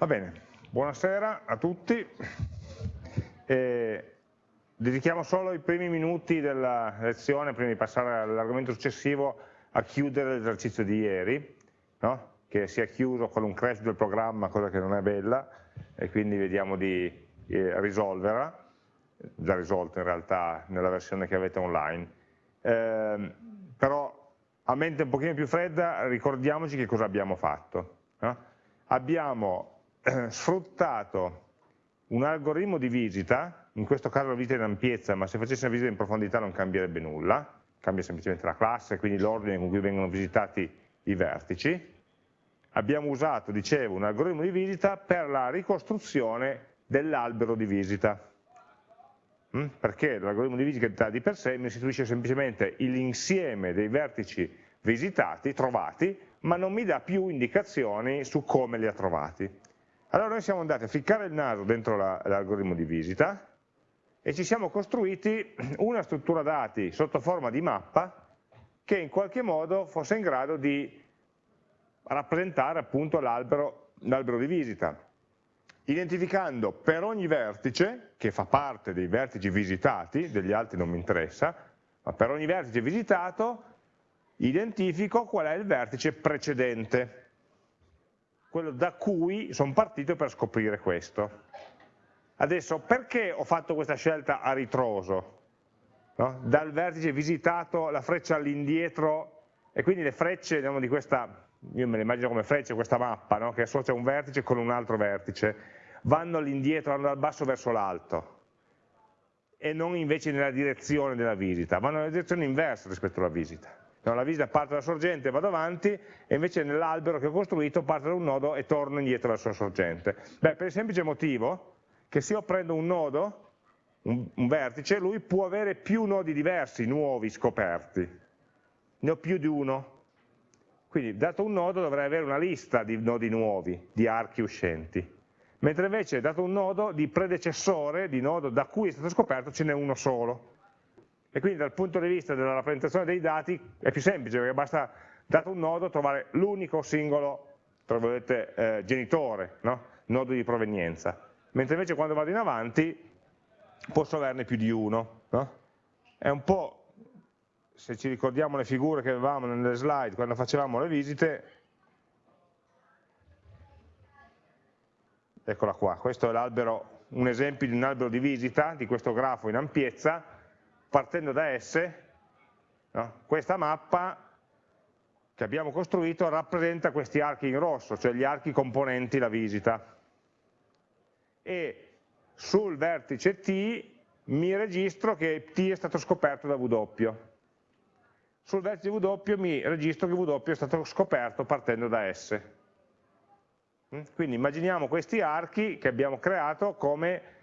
Va bene, buonasera a tutti. Eh, dedichiamo solo i primi minuti della lezione, prima di passare all'argomento successivo, a chiudere l'esercizio di ieri, no? che si è chiuso con un crash del programma, cosa che non è bella, e quindi vediamo di eh, risolverla, già risolta in realtà nella versione che avete online. Eh, però a mente un pochino più fredda ricordiamoci che cosa abbiamo fatto. No? Abbiamo eh, sfruttato un algoritmo di visita, in questo caso la visita in ampiezza, ma se facessi una visita in profondità non cambierebbe nulla, cambia semplicemente la classe, quindi l'ordine con cui vengono visitati i vertici. Abbiamo usato, dicevo, un algoritmo di visita per la ricostruzione dell'albero di visita. Mm? Perché l'algoritmo di visita di per sé mi restituisce semplicemente l'insieme dei vertici visitati, trovati, ma non mi dà più indicazioni su come li ha trovati. Allora noi siamo andati a ficcare il naso dentro l'algoritmo di visita e ci siamo costruiti una struttura dati sotto forma di mappa che in qualche modo fosse in grado di rappresentare appunto l'albero di visita, identificando per ogni vertice, che fa parte dei vertici visitati, degli altri non mi interessa, ma per ogni vertice visitato identifico qual è il vertice precedente quello da cui sono partito per scoprire questo. Adesso, perché ho fatto questa scelta a ritroso? No? Dal vertice visitato la freccia all'indietro e quindi le frecce diciamo, di questa, io me le immagino come frecce, questa mappa no? che associa un vertice con un altro vertice, vanno all'indietro, vanno dal basso verso l'alto e non invece nella direzione della visita, vanno nella direzione inversa rispetto alla visita. No, la visita parte dalla sorgente e vado avanti, e invece nell'albero che ho costruito parte da un nodo e torno indietro alla sua sorgente. Beh, per il semplice motivo che se io prendo un nodo, un, un vertice, lui può avere più nodi diversi, nuovi, scoperti. Ne ho più di uno. Quindi, dato un nodo, dovrei avere una lista di nodi nuovi, di archi uscenti. Mentre invece, dato un nodo, di predecessore, di nodo da cui è stato scoperto, ce n'è uno solo e quindi dal punto di vista della rappresentazione dei dati è più semplice perché basta, dato un nodo, trovare l'unico singolo eh, genitore, no? nodo di provenienza, mentre invece quando vado in avanti posso averne più di uno. No? È un po', se ci ricordiamo le figure che avevamo nelle slide quando facevamo le visite, eccola qua, questo è un esempio di un albero di visita di questo grafo in ampiezza, partendo da S, no? questa mappa che abbiamo costruito rappresenta questi archi in rosso, cioè gli archi componenti la visita. E sul vertice T mi registro che T è stato scoperto da W. Sul vertice W mi registro che W è stato scoperto partendo da S. Mm? Quindi immaginiamo questi archi che abbiamo creato come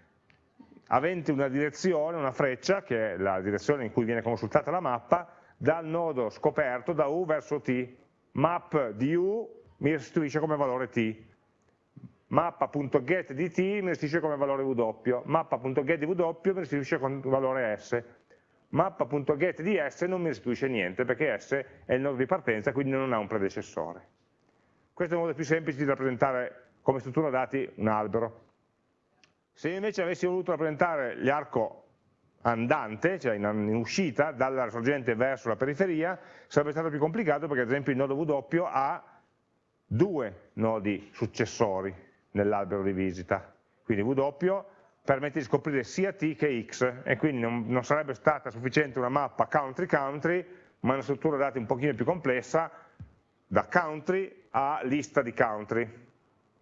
avente una direzione, una freccia, che è la direzione in cui viene consultata la mappa, dal nodo scoperto da U verso T. Map di U mi restituisce come valore T. Mappa.get di T mi restituisce come valore W. Mappa.get di W mi restituisce come valore S. Mappa.get di S non mi restituisce niente perché S è il nodo di partenza, quindi non ha un predecessore. Questo è il modo più semplice di rappresentare come struttura dati un albero. Se invece avessi voluto rappresentare l'arco andante, cioè in, in, uscita dalla sorgente verso la periferia, sarebbe stato più complicato perché ad esempio il nodo W ha due nodi successori nell'albero di visita. Quindi W permette di scoprire sia T che X e quindi non, non sarebbe stata sufficiente una mappa country-country, ma una struttura dati un pochino più complessa da country a lista di country.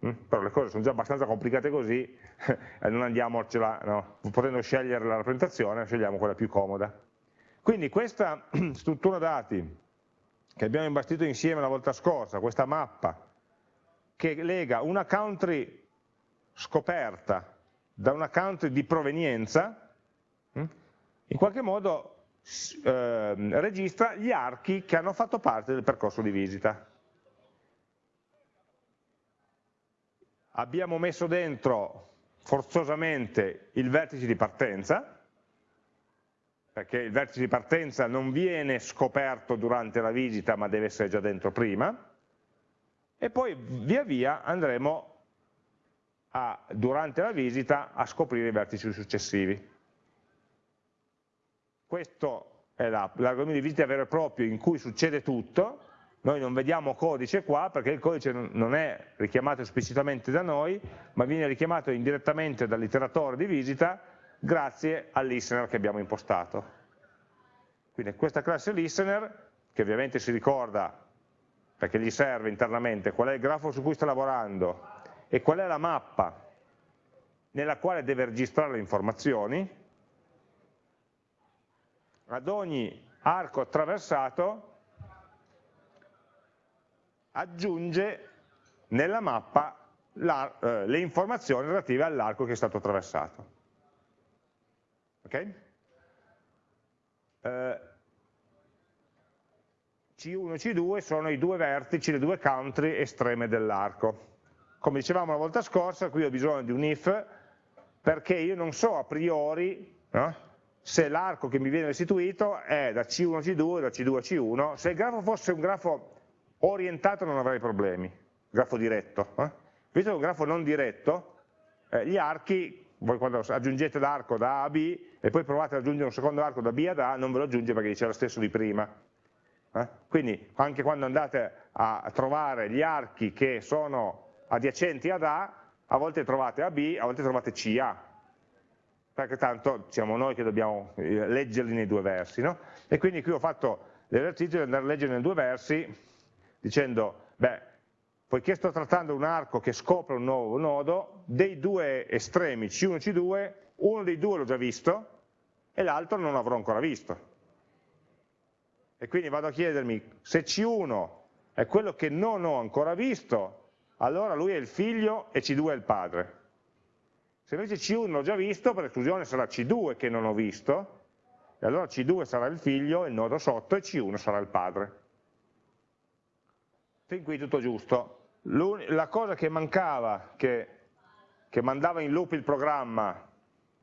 Mm? Però le cose sono già abbastanza complicate così e non andiamocela, no? potendo scegliere la rappresentazione, scegliamo quella più comoda. Quindi questa struttura dati che abbiamo imbastito insieme la volta scorsa, questa mappa, che lega una country scoperta da una country di provenienza, mm? in qualche modo eh, registra gli archi che hanno fatto parte del percorso di visita. Abbiamo messo dentro forzosamente il vertice di partenza, perché il vertice di partenza non viene scoperto durante la visita ma deve essere già dentro prima, e poi via via andremo a, durante la visita a scoprire i vertici successivi. Questo è l'algoritmo di visita vero e proprio in cui succede tutto, noi non vediamo codice qua perché il codice non è richiamato esplicitamente da noi, ma viene richiamato indirettamente dall'iteratore di visita grazie al listener che abbiamo impostato. Quindi questa classe listener, che ovviamente si ricorda perché gli serve internamente qual è il grafo su cui sta lavorando e qual è la mappa nella quale deve registrare le informazioni, ad ogni arco attraversato aggiunge nella mappa la, eh, le informazioni relative all'arco che è stato attraversato. Okay? Eh, C1 e C2 sono i due vertici, le due country estreme dell'arco. Come dicevamo la volta scorsa, qui ho bisogno di un if perché io non so a priori no? se l'arco che mi viene restituito è da C1 a C2, da C2 a C1, se il grafo fosse un grafo orientato non avrei problemi, grafo diretto. Eh? Visto che è un grafo non diretto, eh, gli archi, voi quando aggiungete l'arco da A a B e poi provate ad aggiungere un secondo arco da B ad A, non ve lo aggiunge perché dice lo stesso di prima. Eh? Quindi anche quando andate a trovare gli archi che sono adiacenti ad A, a volte trovate AB, a volte trovate CA, perché tanto siamo noi che dobbiamo eh, leggerli nei due versi. No? E quindi qui ho fatto l'esercizio di andare a leggere nei due versi dicendo, beh, poiché sto trattando un arco che scopre un nuovo nodo, dei due estremi C1 e C2, uno dei due l'ho già visto e l'altro non l'avrò ancora visto. E quindi vado a chiedermi se C1 è quello che non ho ancora visto, allora lui è il figlio e C2 è il padre. Se invece C1 l'ho già visto, per esclusione sarà C2 che non ho visto, e allora C2 sarà il figlio, il nodo sotto, e C1 sarà il padre. Fin qui tutto giusto. La cosa che mancava, che, che mandava in loop il programma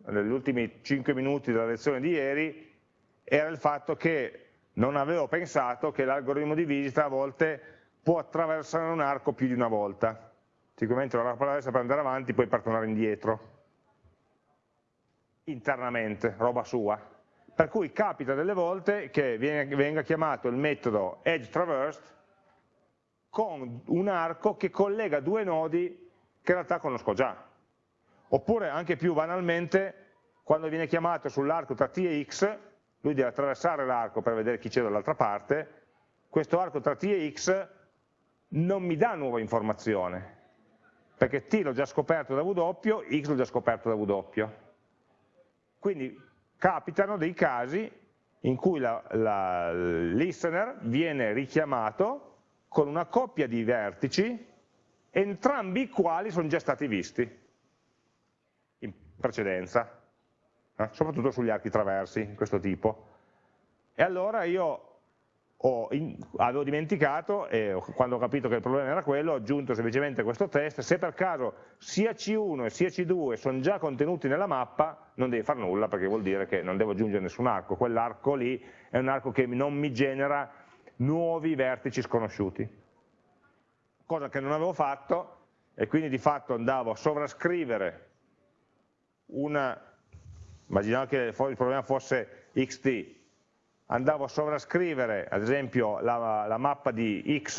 negli ultimi 5 minuti della lezione di ieri, era il fatto che non avevo pensato che l'algoritmo di visita a volte può attraversare un arco più di una volta. Sicuramente la traversa per andare avanti, poi per tornare indietro internamente, roba sua. Per cui capita delle volte che venga chiamato il metodo edge traversed con un arco che collega due nodi che in realtà conosco già. Oppure anche più banalmente, quando viene chiamato sull'arco tra t e x, lui deve attraversare l'arco per vedere chi c'è dall'altra parte, questo arco tra t e x non mi dà nuova informazione, perché t l'ho già scoperto da w, x l'ho già scoperto da w. Quindi capitano dei casi in cui il listener viene richiamato con una coppia di vertici, entrambi i quali sono già stati visti in precedenza, eh? soprattutto sugli archi traversi di questo tipo. E allora io in, avevo dimenticato e quando ho capito che il problema era quello ho aggiunto semplicemente questo test, se per caso sia C1 e sia C2 sono già contenuti nella mappa non devi fare nulla perché vuol dire che non devo aggiungere nessun arco, quell'arco lì è un arco che non mi genera nuovi vertici sconosciuti, cosa che non avevo fatto e quindi di fatto andavo a sovrascrivere una, immaginavo che il problema fosse xt andavo a sovrascrivere ad esempio la, la mappa di x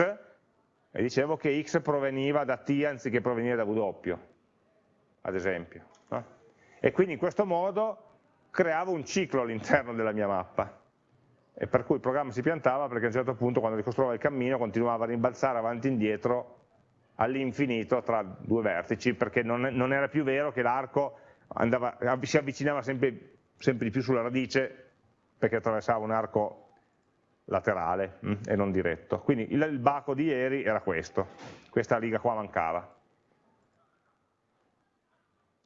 e dicevo che x proveniva da t anziché provenire da w, ad esempio. No? E quindi in questo modo creavo un ciclo all'interno della mia mappa e per cui il programma si piantava perché a un certo punto quando ricostruiva il cammino continuava a rimbalzare avanti e indietro all'infinito tra due vertici perché non, non era più vero che l'arco si avvicinava sempre, sempre di più sulla radice perché attraversava un arco laterale mh, mm, e non diretto. Quindi il, il baco di ieri era questo, questa riga qua mancava.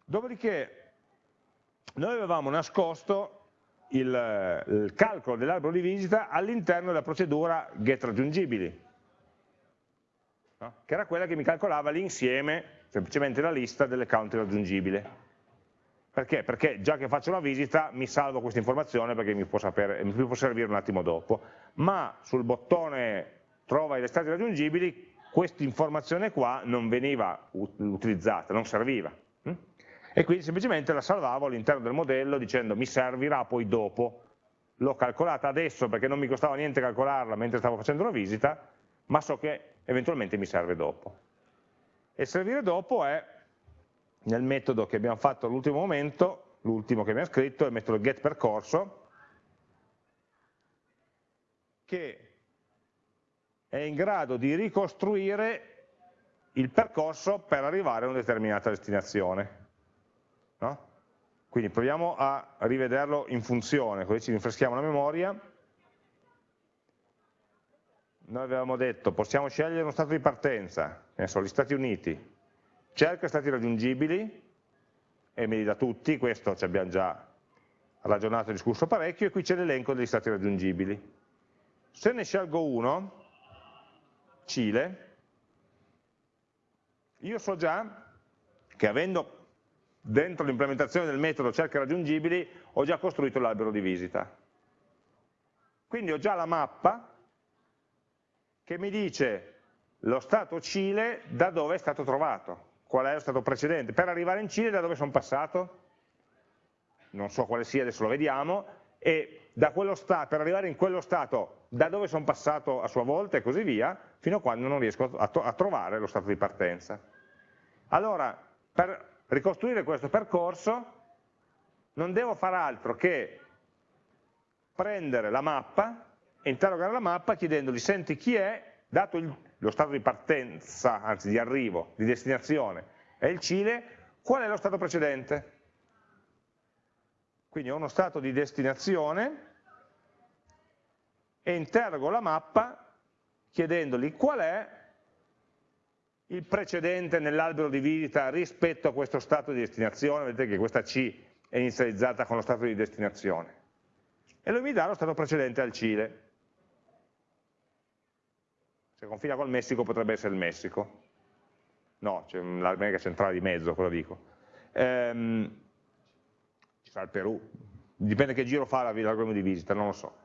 Dopodiché noi avevamo nascosto il, il calcolo dell'albero di visita all'interno della procedura getRaggiungibili, no? che era quella che mi calcolava l'insieme, semplicemente la lista delle country raggiungibili. Perché? Perché già che faccio la visita mi salvo questa informazione perché mi può, sapere, mi può servire un attimo dopo, ma sul bottone trova i restanti raggiungibili questa informazione qua non veniva utilizzata, non serviva. E quindi semplicemente la salvavo all'interno del modello dicendo mi servirà poi dopo, l'ho calcolata adesso perché non mi costava niente calcolarla mentre stavo facendo la visita, ma so che eventualmente mi serve dopo. E servire dopo è nel metodo che abbiamo fatto all'ultimo momento, l'ultimo che abbiamo scritto, è il metodo getPercorso, che è in grado di ricostruire il percorso per arrivare a una determinata destinazione. No? Quindi proviamo a rivederlo in funzione, così ci rinfreschiamo la memoria. Noi avevamo detto, possiamo scegliere uno stato di partenza, ne so, gli Stati Uniti, cerca stati raggiungibili, e me li dà tutti, questo ci abbiamo già ragionato e discusso parecchio, e qui c'è l'elenco degli stati raggiungibili. Se ne scelgo uno, Cile, io so già che avendo dentro l'implementazione del metodo cerca raggiungibili, ho già costruito l'albero di visita. Quindi ho già la mappa che mi dice lo stato Cile da dove è stato trovato, qual è lo stato precedente. Per arrivare in Cile da dove sono passato? Non so quale sia, adesso lo vediamo, e stato, per arrivare in quello stato da dove sono passato a sua volta e così via, fino a quando non riesco a, trovare lo stato di partenza. Allora, per ricostruire questo percorso non devo fare altro che prendere la mappa interrogare la mappa chiedendogli, senti chi è, dato il, lo stato di partenza, anzi di arrivo, di destinazione, è il Cile, qual è lo stato precedente? Quindi ho uno stato di destinazione e interrogo la mappa chiedendogli qual è il precedente nell'albero di visita rispetto a questo stato di destinazione, vedete che questa C è inizializzata con lo stato di destinazione, e lui mi dà lo stato precedente al Cile. Se confina col Messico potrebbe essere il Messico, no, c'è l'America centrale di mezzo, quello dico. Ehm, ci sarà il Perù, dipende che giro fa l'algoritmo di visita, non lo so.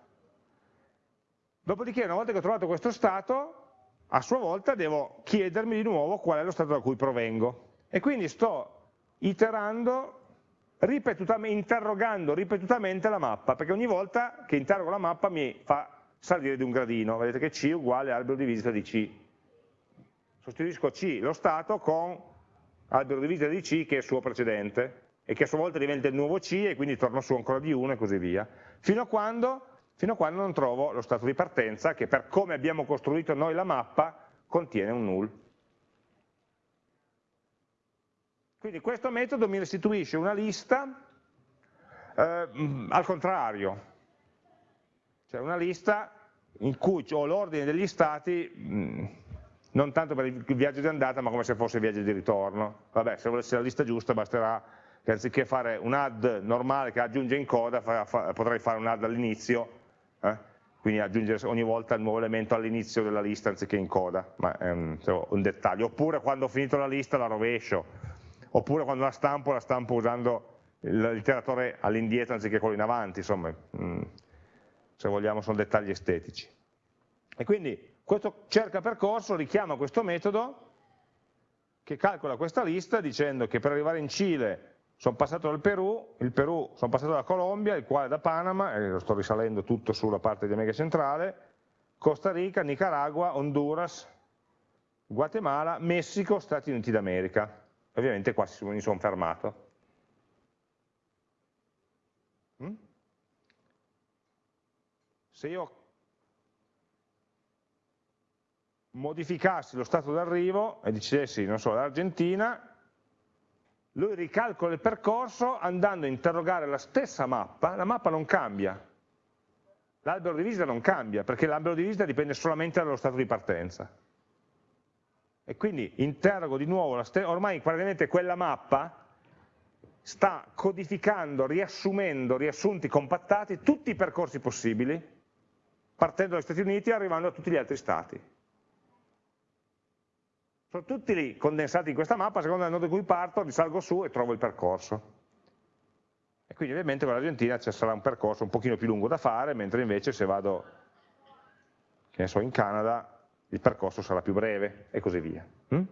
Dopodiché, una volta che ho trovato questo stato, a sua volta devo chiedermi di nuovo qual è lo stato da cui provengo. E quindi sto iterando, ripetutamente, interrogando ripetutamente la mappa, perché ogni volta che interrogo la mappa mi fa salire di un gradino. Vedete che C è uguale albero di visita di C. Sostituisco C, lo stato, con albero di visita di C che è il suo precedente e che a sua volta diventa il nuovo C e quindi torno su ancora di 1 e così via. Fino a quando fino a quando non trovo lo stato di partenza che per come abbiamo costruito noi la mappa contiene un null. Quindi questo metodo mi restituisce una lista eh, al contrario, cioè una lista in cui ho l'ordine degli stati mh, non tanto per il viaggio di andata ma come se fosse il viaggio di ritorno. Vabbè, se volessi la lista giusta basterà che anziché fare un add normale che aggiunge in coda fa, fa, potrei fare un add all'inizio eh? quindi aggiungere ogni volta il nuovo elemento all'inizio della lista anziché in coda, ma è un, un, dettaglio, oppure quando ho finito la lista la rovescio, oppure quando la stampo la stampo usando l'iteratore all'indietro anziché quello in avanti, insomma, mm, se vogliamo sono dettagli estetici. E quindi questo cerca percorso richiama questo metodo che calcola questa lista dicendo che per arrivare in Cile sono passato dal Perù, il Perù sono passato dalla Colombia, il quale da Panama, e lo sto risalendo tutto sulla parte di America centrale, Costa Rica, Nicaragua, Honduras, Guatemala, Messico, Stati Uniti d'America. Ovviamente qua mi sono fermato. Mm? Se io modificassi lo stato d'arrivo e dicessi, non so, l'Argentina, lui ricalcola il percorso andando a interrogare la stessa mappa, la mappa non cambia, l'albero di visita non cambia, perché l'albero di visita dipende solamente dallo stato di partenza. E quindi interrogo di nuovo, ormai praticamente quella mappa sta codificando, riassumendo, riassunti, compattati tutti i percorsi possibili, partendo dagli Stati Uniti e arrivando a tutti gli altri stati. Sono tutti lì condensati in questa mappa, secondo il nodo da cui parto, risalgo su e trovo il percorso. E quindi ovviamente con l'Argentina ci sarà un percorso un pochino più lungo da fare, mentre invece se vado, che ne so, in Canada, il percorso sarà più breve e così via. Mm?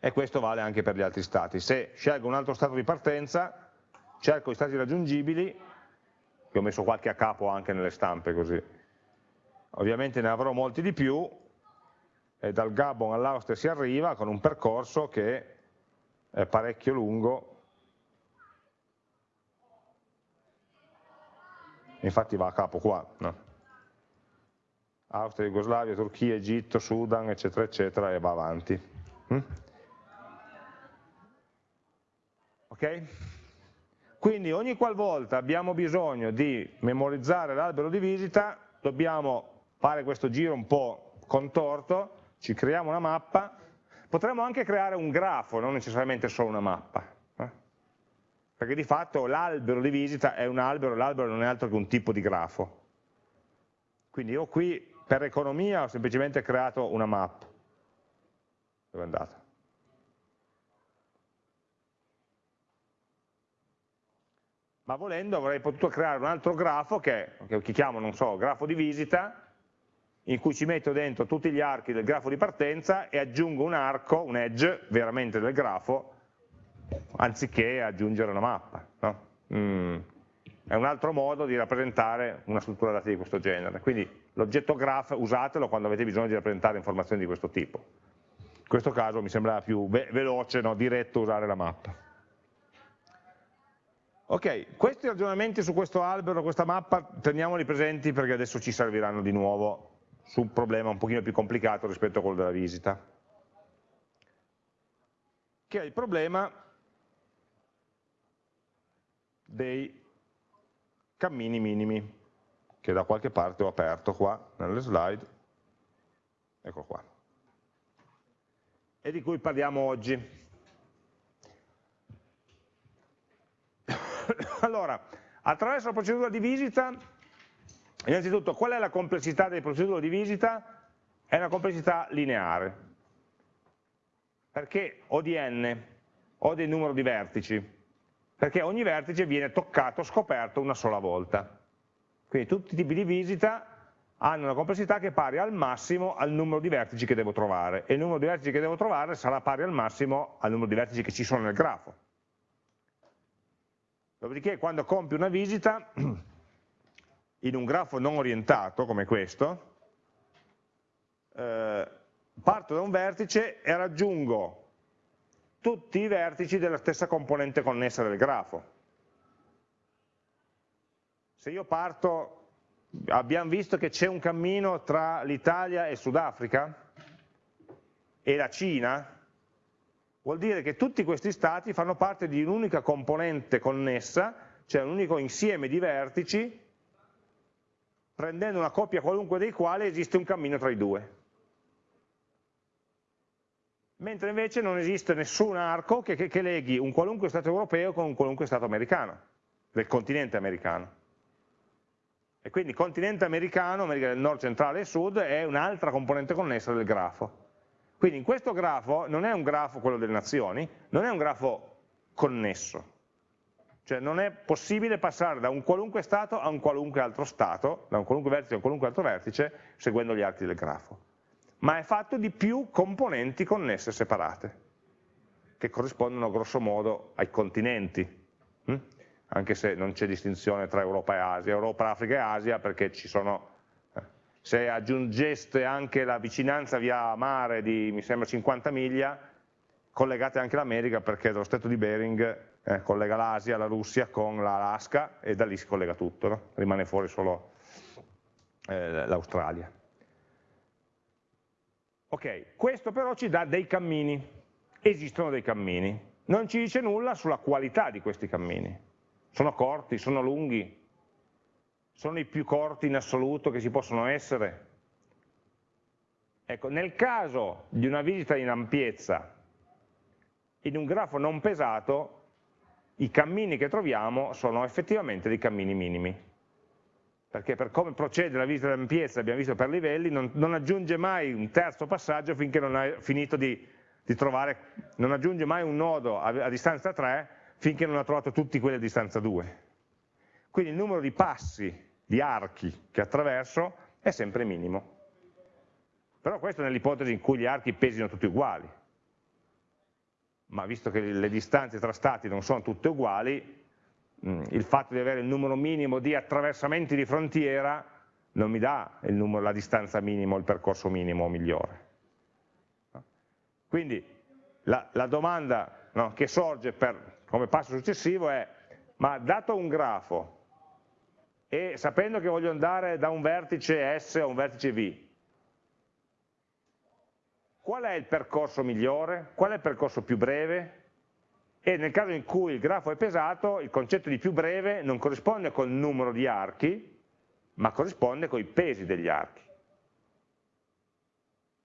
E questo vale anche per gli altri stati. Se scelgo un altro stato di partenza, cerco i stati raggiungibili, che ho messo qualche a capo anche nelle stampe così, ovviamente ne avrò molti di più, e dal Gabon all'Austria si arriva con un percorso che è parecchio lungo, infatti va a capo qua, no? Austria, Jugoslavia, Turchia, Egitto, Sudan, eccetera, eccetera, e va avanti. Mm? Ok? Quindi ogni qualvolta abbiamo bisogno di memorizzare l'albero di visita, dobbiamo fare questo giro un po' contorto, ci creiamo una mappa, potremmo anche creare un grafo, non necessariamente solo una mappa, eh? perché di fatto l'albero di visita è un albero, l'albero non è altro che un tipo di grafo. Quindi io qui per economia ho semplicemente creato una mappa. Dove è andata? Ma volendo avrei potuto creare un altro grafo che, che chiamo, non so, grafo di visita, in cui ci metto dentro tutti gli archi del grafo di partenza e aggiungo un arco, un edge, veramente del grafo, anziché aggiungere una mappa. No? Mm. È un altro modo di rappresentare una struttura dati di questo genere. Quindi l'oggetto graph usatelo quando avete bisogno di rappresentare informazioni di questo tipo. In questo caso mi sembrava più ve veloce, no? diretto usare la mappa. Ok, questi ragionamenti su questo albero, questa mappa, teniamoli presenti perché adesso ci serviranno di nuovo su un problema un pochino più complicato rispetto a quello della visita, che è il problema dei cammini minimi, che da qualche parte ho aperto qua nelle slide, ecco qua, e di cui parliamo oggi. allora, attraverso la procedura di visita Innanzitutto, qual è la complessità delle procedure di visita? È una complessità lineare, perché ho di n, ho del numero di vertici, perché ogni vertice viene toccato, scoperto una sola volta. Quindi tutti i tipi di visita hanno una complessità che è pari al massimo al numero di vertici che devo trovare, e il numero di vertici che devo trovare sarà pari al massimo al numero di vertici che ci sono nel grafo. Dopodiché quando compio una visita in un grafo non orientato come questo, eh, parto da un vertice e raggiungo tutti i vertici della stessa componente connessa del grafo. Se io parto, abbiamo visto che c'è un cammino tra l'Italia e Sudafrica e la Cina, vuol dire che tutti questi stati fanno parte di un'unica componente connessa, cioè un unico insieme di vertici prendendo una coppia qualunque dei quali esiste un cammino tra i due. Mentre invece non esiste nessun arco che, che, che leghi un qualunque Stato europeo con un qualunque Stato americano, del continente americano. E quindi continente americano, America del Nord, Centrale e Sud, è un'altra componente connessa del grafo. Quindi in questo grafo non è un grafo, quello delle nazioni, non è un grafo connesso, cioè non è possibile passare da un qualunque stato a un qualunque altro stato, da un qualunque vertice a un qualunque altro vertice, seguendo gli archi del grafo. Ma è fatto di più componenti connesse separate, che corrispondono grosso modo ai continenti, hm? anche se non c'è distinzione tra Europa e Asia, Europa, Africa e Asia, perché ci sono eh, se aggiungeste anche la vicinanza via mare di, mi sembra, 50 miglia, collegate anche l'America perché dallo stretto di Bering eh, collega l'Asia, la Russia con l'Alaska e da lì si collega tutto, no? rimane fuori solo eh, l'Australia. Ok, questo però ci dà dei cammini, esistono dei cammini, non ci dice nulla sulla qualità di questi cammini, sono corti, sono lunghi, sono i più corti in assoluto che si possono essere. Ecco, nel caso di una visita in ampiezza in un grafo non pesato i cammini che troviamo sono effettivamente dei cammini minimi. Perché per come procede la visita d'ampiezza, abbiamo visto per livelli, non, non, aggiunge mai un terzo passaggio finché non ha finito di, di trovare, non aggiunge mai un nodo a, a distanza 3 finché non ha trovato tutti quelli a distanza 2. Quindi il numero di passi, di archi che attraverso è sempre minimo. Però questo nell'ipotesi in cui gli archi pesino tutti uguali. Ma visto che le distanze tra stati non sono tutte uguali, mm, il fatto di avere il numero minimo di attraversamenti di frontiera non mi dà numero, la distanza minima o il percorso minimo migliore. Quindi la, la domanda no, che sorge per, come passo successivo è, ma dato un grafo e sapendo che voglio andare da un vertice S a un vertice V, qual è il percorso migliore? Qual è il percorso più breve? E nel caso in cui il grafo è pesato, il concetto di più breve non corrisponde col numero di archi, ma corrisponde con i pesi degli archi.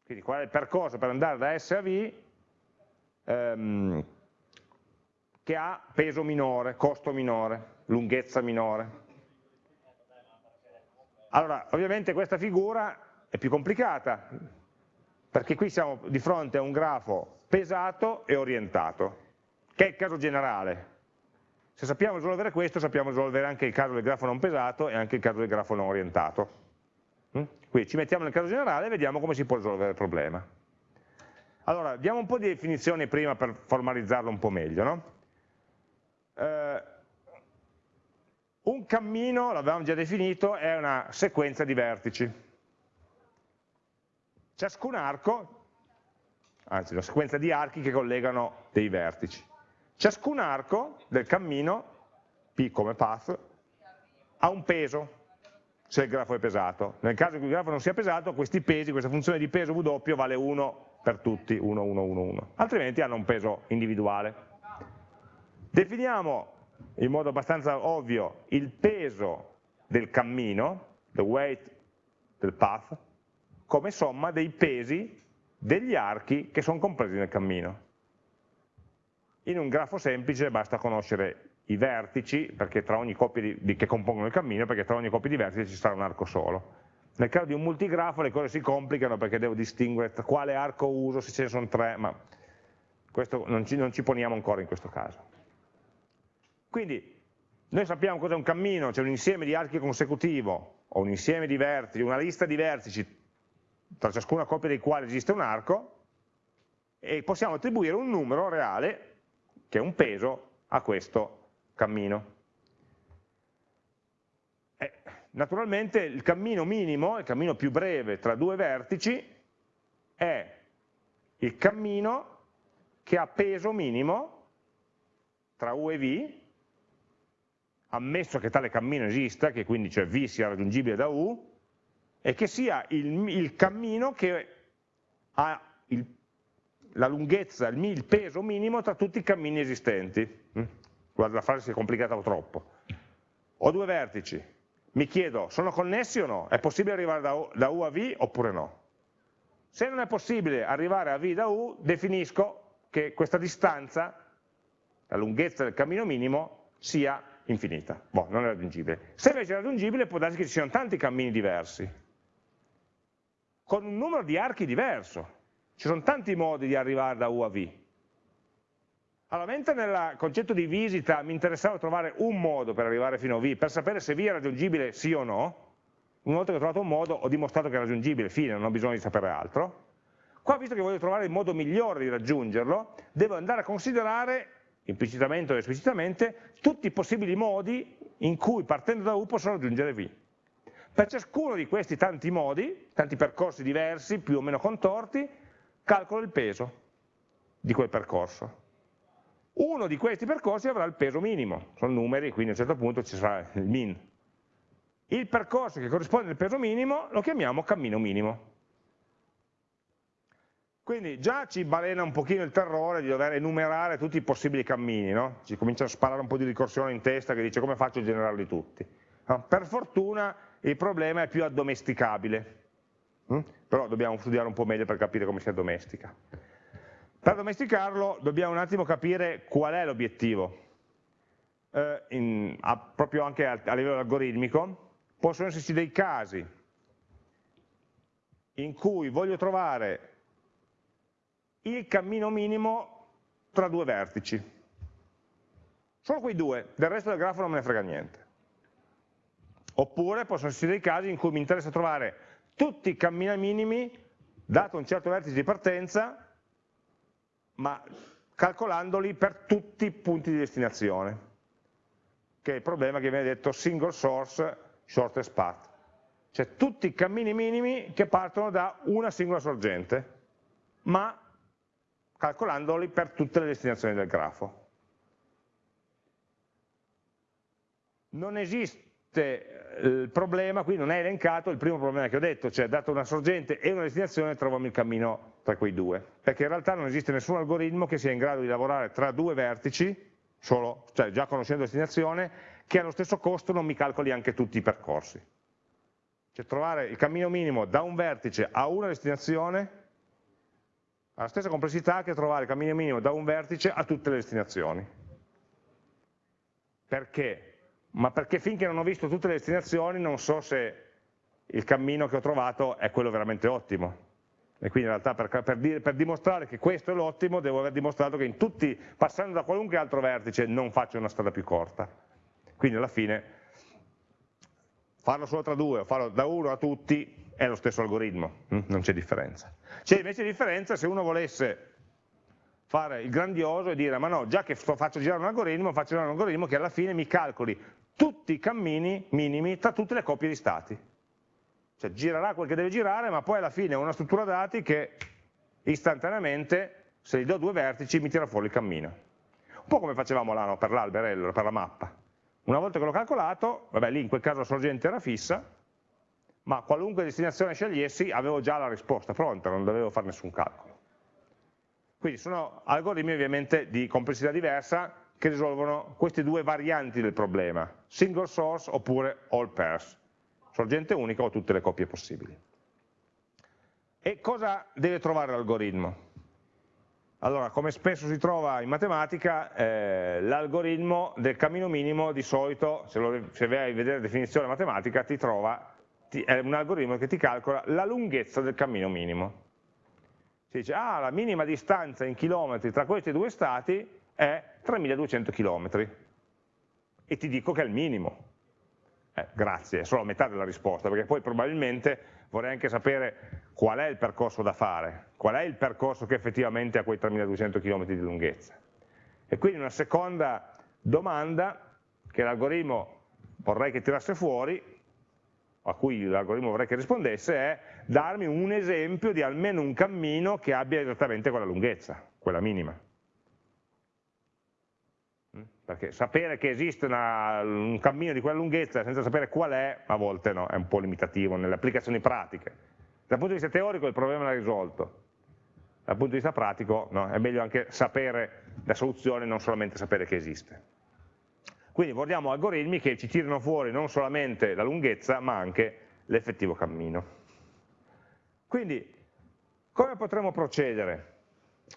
Quindi qual è il percorso per andare da S a V ehm, che ha peso minore, costo minore, lunghezza minore. Allora, ovviamente questa figura è più complicata, perché qui siamo di fronte a un grafo pesato e orientato, che è il caso generale. Se sappiamo risolvere questo, sappiamo risolvere anche il caso del grafo non pesato e anche il caso del grafo non orientato. Mm? Quindi ci mettiamo nel caso generale e vediamo come si può risolvere il problema. Allora, diamo un po' di definizioni prima per formalizzarlo un po' meglio. No? Eh, un cammino, l'avevamo già definito, è una sequenza di vertici. Ciascun arco, anzi una sequenza di archi che collegano dei vertici. Ciascun arco del cammino, P come path, ha un peso, se il grafo è pesato. Nel caso in cui il grafo non sia pesato, questi pesi, questa funzione di peso W vale 1 per tutti, 1, 1, 1, 1. Altrimenti hanno un peso individuale. Definiamo in modo abbastanza ovvio il peso del cammino, the weight del path, come somma dei pesi degli archi che sono compresi nel cammino. In un grafo semplice basta conoscere i vertici di, di, che compongono il cammino, perché tra ogni coppia di vertici ci sarà un arco solo. Nel caso di un multigrafo le cose si complicano perché devo distinguere quale arco uso, se ce ne sono tre, ma questo non ci, non ci poniamo ancora in questo caso. Quindi noi sappiamo cos'è un cammino, c'è cioè un insieme di archi consecutivo, o un insieme di vertici, una lista di vertici tra ciascuna coppia dei quali esiste un arco, e possiamo attribuire un numero reale che è un peso a questo cammino. Eh, naturalmente il cammino minimo, il cammino più breve tra due vertici, è il cammino che ha peso minimo tra U e V, ammesso che tale cammino esista, che quindi cioè V sia raggiungibile da U, e che sia il, il cammino che ha il la lunghezza, il peso minimo tra tutti i cammini esistenti. Mm? Guarda, la frase si è complicata troppo. Ho due vertici, mi chiedo, sono connessi o no? È possibile arrivare da da U a V oppure no? Se non è possibile arrivare a V da U, definisco che questa distanza, la lunghezza del cammino minimo, sia infinita, boh, non è raggiungibile. Se invece è raggiungibile può darsi che ci siano tanti cammini diversi, con un numero di archi diverso, ci sono tanti modi di arrivare da U a V. Allora, mentre nel concetto di visita mi interessava trovare un modo per arrivare fino a V, per sapere se V è raggiungibile sì o no, una volta che ho trovato un modo ho dimostrato che è raggiungibile, fine, non ho bisogno di sapere altro. Qua, visto che voglio trovare il modo migliore di raggiungerlo, devo andare a considerare, implicitamente o esplicitamente, tutti i possibili modi in cui partendo da U posso raggiungere V. Per ciascuno di questi tanti modi, tanti percorsi diversi, più o meno contorti, calcolo il peso di quel percorso. Uno di questi percorsi avrà il peso minimo, sono numeri, quindi a un certo punto ci sarà il min. Il percorso che corrisponde al peso minimo lo chiamiamo cammino minimo. Quindi già ci balena un pochino il terrore di dover enumerare tutti i possibili cammini, no? ci comincia a sparare un po' di ricorsione in testa che dice come faccio a generarli tutti. No? Per fortuna il problema è più addomesticabile, Mm? Però dobbiamo studiare un po' meglio per capire come si addomestica. Per domesticarlo dobbiamo un attimo capire qual è l'obiettivo, eh, proprio anche a, a livello algoritmico. Possono esserci dei casi in cui voglio trovare il cammino minimo tra due vertici. Solo quei due, del resto del grafo non me ne frega niente. Oppure possono esserci dei casi in cui mi interessa trovare tutti i cammini minimi dato un certo vertice di partenza, ma calcolandoli per tutti i punti di destinazione, che è il problema che viene detto single source shortest path, cioè tutti i cammini minimi che partono da una singola sorgente, ma calcolandoli per tutte le destinazioni del grafo. Non esiste il problema, qui non è elencato il primo problema che ho detto, cioè dato una sorgente e una destinazione troviamo il cammino tra quei due, perché in realtà non esiste nessun algoritmo che sia in grado di lavorare tra due vertici, solo, cioè già conoscendo la destinazione, che allo stesso costo non mi calcoli anche tutti i percorsi. Cioè trovare il cammino minimo da un vertice a una destinazione ha la stessa complessità che trovare il cammino minimo da un vertice a tutte le destinazioni. Perché? Ma perché finché non ho visto tutte le destinazioni non so se il cammino che ho trovato è quello veramente ottimo. E quindi in realtà per, per, dire, per dimostrare che questo è l'ottimo devo aver dimostrato che in tutti, passando da qualunque altro vertice, non faccio una strada più corta. Quindi alla fine farlo solo tra due o farlo da uno a tutti è lo stesso algoritmo, hm? non c'è differenza. C'è invece differenza se uno volesse fare il grandioso e dire ma no, già che faccio girare un algoritmo, faccio girare un algoritmo che alla fine mi calcoli tutti i cammini minimi tra tutte le coppie di stati. Cioè girerà quel che deve girare, ma poi alla fine è una struttura dati che istantaneamente, se gli do due vertici, mi tira fuori il cammino. Un po' come facevamo là no, per l'alberello, per la mappa. Una volta che l'ho calcolato, vabbè lì in quel caso la sorgente era fissa, ma qualunque destinazione scegliessi avevo già la risposta pronta, non dovevo fare nessun calcolo. Quindi sono algoritmi ovviamente di complessità diversa, che risolvono queste due varianti del problema, single source oppure all pairs, sorgente unica o tutte le coppie possibili. E cosa deve trovare l'algoritmo? Allora, come spesso si trova in matematica, eh, l'algoritmo del cammino minimo di solito, se, lo, se vai a vedere la definizione matematica, ti trova, ti, è un algoritmo che ti calcola la lunghezza del cammino minimo. Si dice, ah, la minima distanza in chilometri tra questi due stati è 3200 km e ti dico che è il minimo. Eh, grazie, è solo metà della risposta, perché poi probabilmente vorrei anche sapere qual è il percorso da fare, qual è il percorso che effettivamente ha quei 3200 km di lunghezza. E quindi una seconda domanda che l'algoritmo vorrei che tirasse fuori, a cui l'algoritmo vorrei che rispondesse, è darmi un esempio di almeno un cammino che abbia esattamente quella lunghezza, quella minima perché sapere che esiste una, un cammino di quella lunghezza senza sapere qual è, a volte no, è un po' limitativo nelle applicazioni pratiche. Dal punto di vista teorico il problema l'ha risolto, dal punto di vista pratico no, è meglio anche sapere la soluzione, non solamente sapere che esiste. Quindi vogliamo algoritmi che ci tirino fuori non solamente la lunghezza, ma anche l'effettivo cammino. Quindi, come potremo procedere?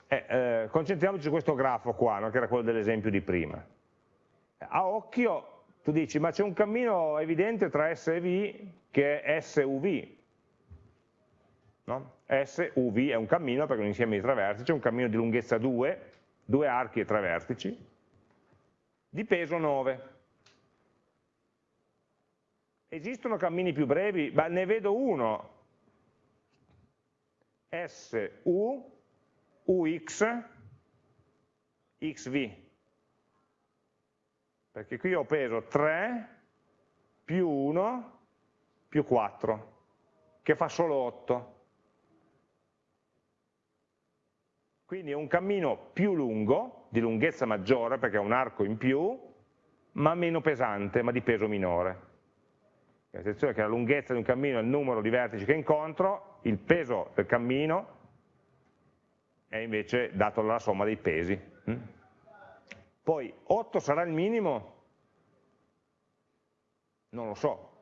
Eh, eh, concentriamoci su questo grafo qua, no, che era quello dell'esempio di prima a occhio tu dici ma c'è un cammino evidente tra S e V che è SUV, no? SUV è un cammino perché è un insieme di tre vertici, è un cammino di lunghezza 2, due archi e tre vertici, di peso 9. Esistono cammini più brevi? Beh, ne vedo uno, SU, UX, XV perché qui ho peso 3 più 1 più 4, che fa solo 8. Quindi è un cammino più lungo, di lunghezza maggiore, perché è un arco in più, ma meno pesante, ma di peso minore. Attenzione che la lunghezza di un cammino è il numero di vertici che incontro, il peso del cammino è invece dato dalla somma dei pesi. Poi 8 sarà il minimo? Non lo so.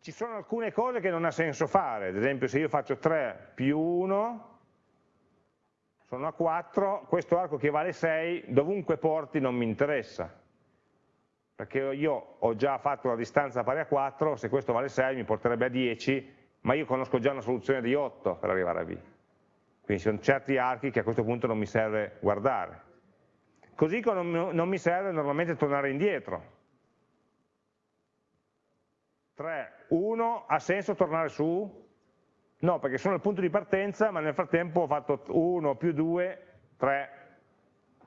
Ci sono alcune cose che non ha senso fare, ad esempio se io faccio 3 più 1, sono a 4, questo arco che vale 6, dovunque porti non mi interessa, perché io ho già fatto una distanza pari a 4, se questo vale 6 mi porterebbe a 10, ma io conosco già una soluzione di 8 per arrivare a B. Quindi ci sono certi archi che a questo punto non mi serve guardare. Così come non mi serve normalmente tornare indietro. 3, 1, ha senso tornare su? No, perché sono al punto di partenza, ma nel frattempo ho fatto 1 più 2, 3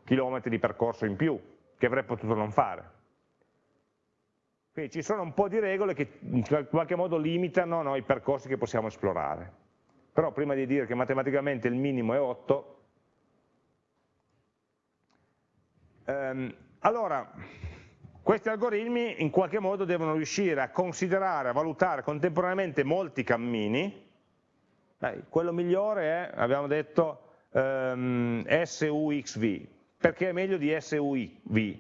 chilometri di percorso in più, che avrei potuto non fare. Quindi ci sono un po' di regole che in qualche modo limitano no, i percorsi che possiamo esplorare. Però prima di dire che matematicamente il minimo è 8, ehm, allora, questi algoritmi in qualche modo devono riuscire a considerare, a valutare contemporaneamente molti cammini, Beh, quello migliore è, abbiamo detto, ehm, SUXV, perché è meglio di SUV,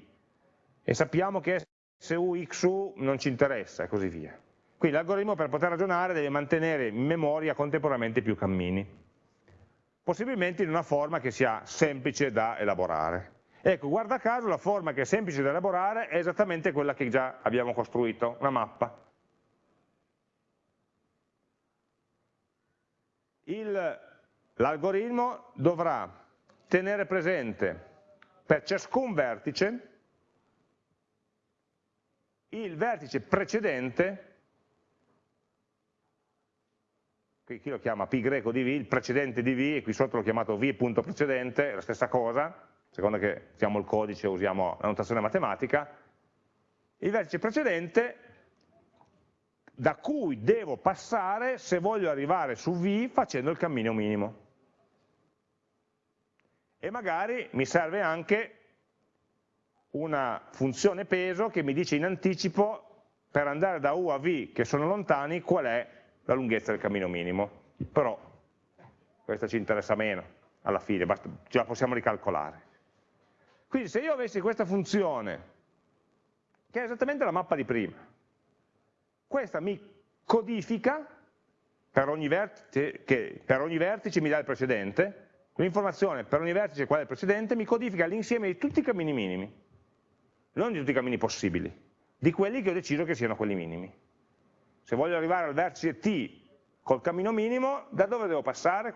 e sappiamo che SUXU non ci interessa e così via. Quindi l'algoritmo per poter ragionare deve mantenere in memoria contemporaneamente più cammini, possibilmente in una forma che sia semplice da elaborare. Ecco, guarda caso la forma che è semplice da elaborare è esattamente quella che già abbiamo costruito, una mappa. L'algoritmo dovrà tenere presente per ciascun vertice il vertice precedente, qui lo chiama π greco di v, il precedente di v, e qui sotto l'ho chiamato v punto precedente, è la stessa cosa, secondo che usiamo il codice, usiamo la notazione matematica, il vertice precedente da cui devo passare se voglio arrivare su V facendo il cammino minimo. E magari mi serve anche una funzione peso che mi dice in anticipo per andare da U a V che sono lontani qual è la lunghezza del cammino minimo. Però questa ci interessa meno alla fine, basta, ce la possiamo ricalcolare. Quindi se io avessi questa funzione, che è esattamente la mappa di prima, questa mi codifica per ogni vertice, che per ogni vertice mi dà il precedente, l'informazione per ogni vertice qual è il precedente mi codifica l'insieme di tutti i cammini minimi, non di tutti i cammini possibili, di quelli che ho deciso che siano quelli minimi. Se voglio arrivare al vertice T col cammino minimo, da dove devo passare?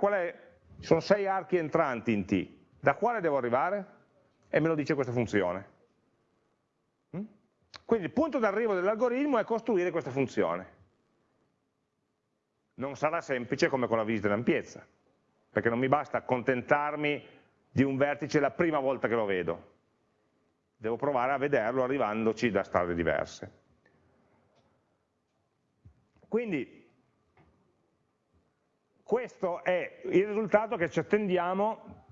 Sono sei archi entranti in T, da quale devo arrivare? e me lo dice questa funzione. Mm? Quindi il punto d'arrivo dell'algoritmo è costruire questa funzione. Non sarà semplice come con la visita in ampiezza, perché non mi basta accontentarmi di un vertice la prima volta che lo vedo. Devo provare a vederlo arrivandoci da strade diverse. Quindi questo è il risultato che ci attendiamo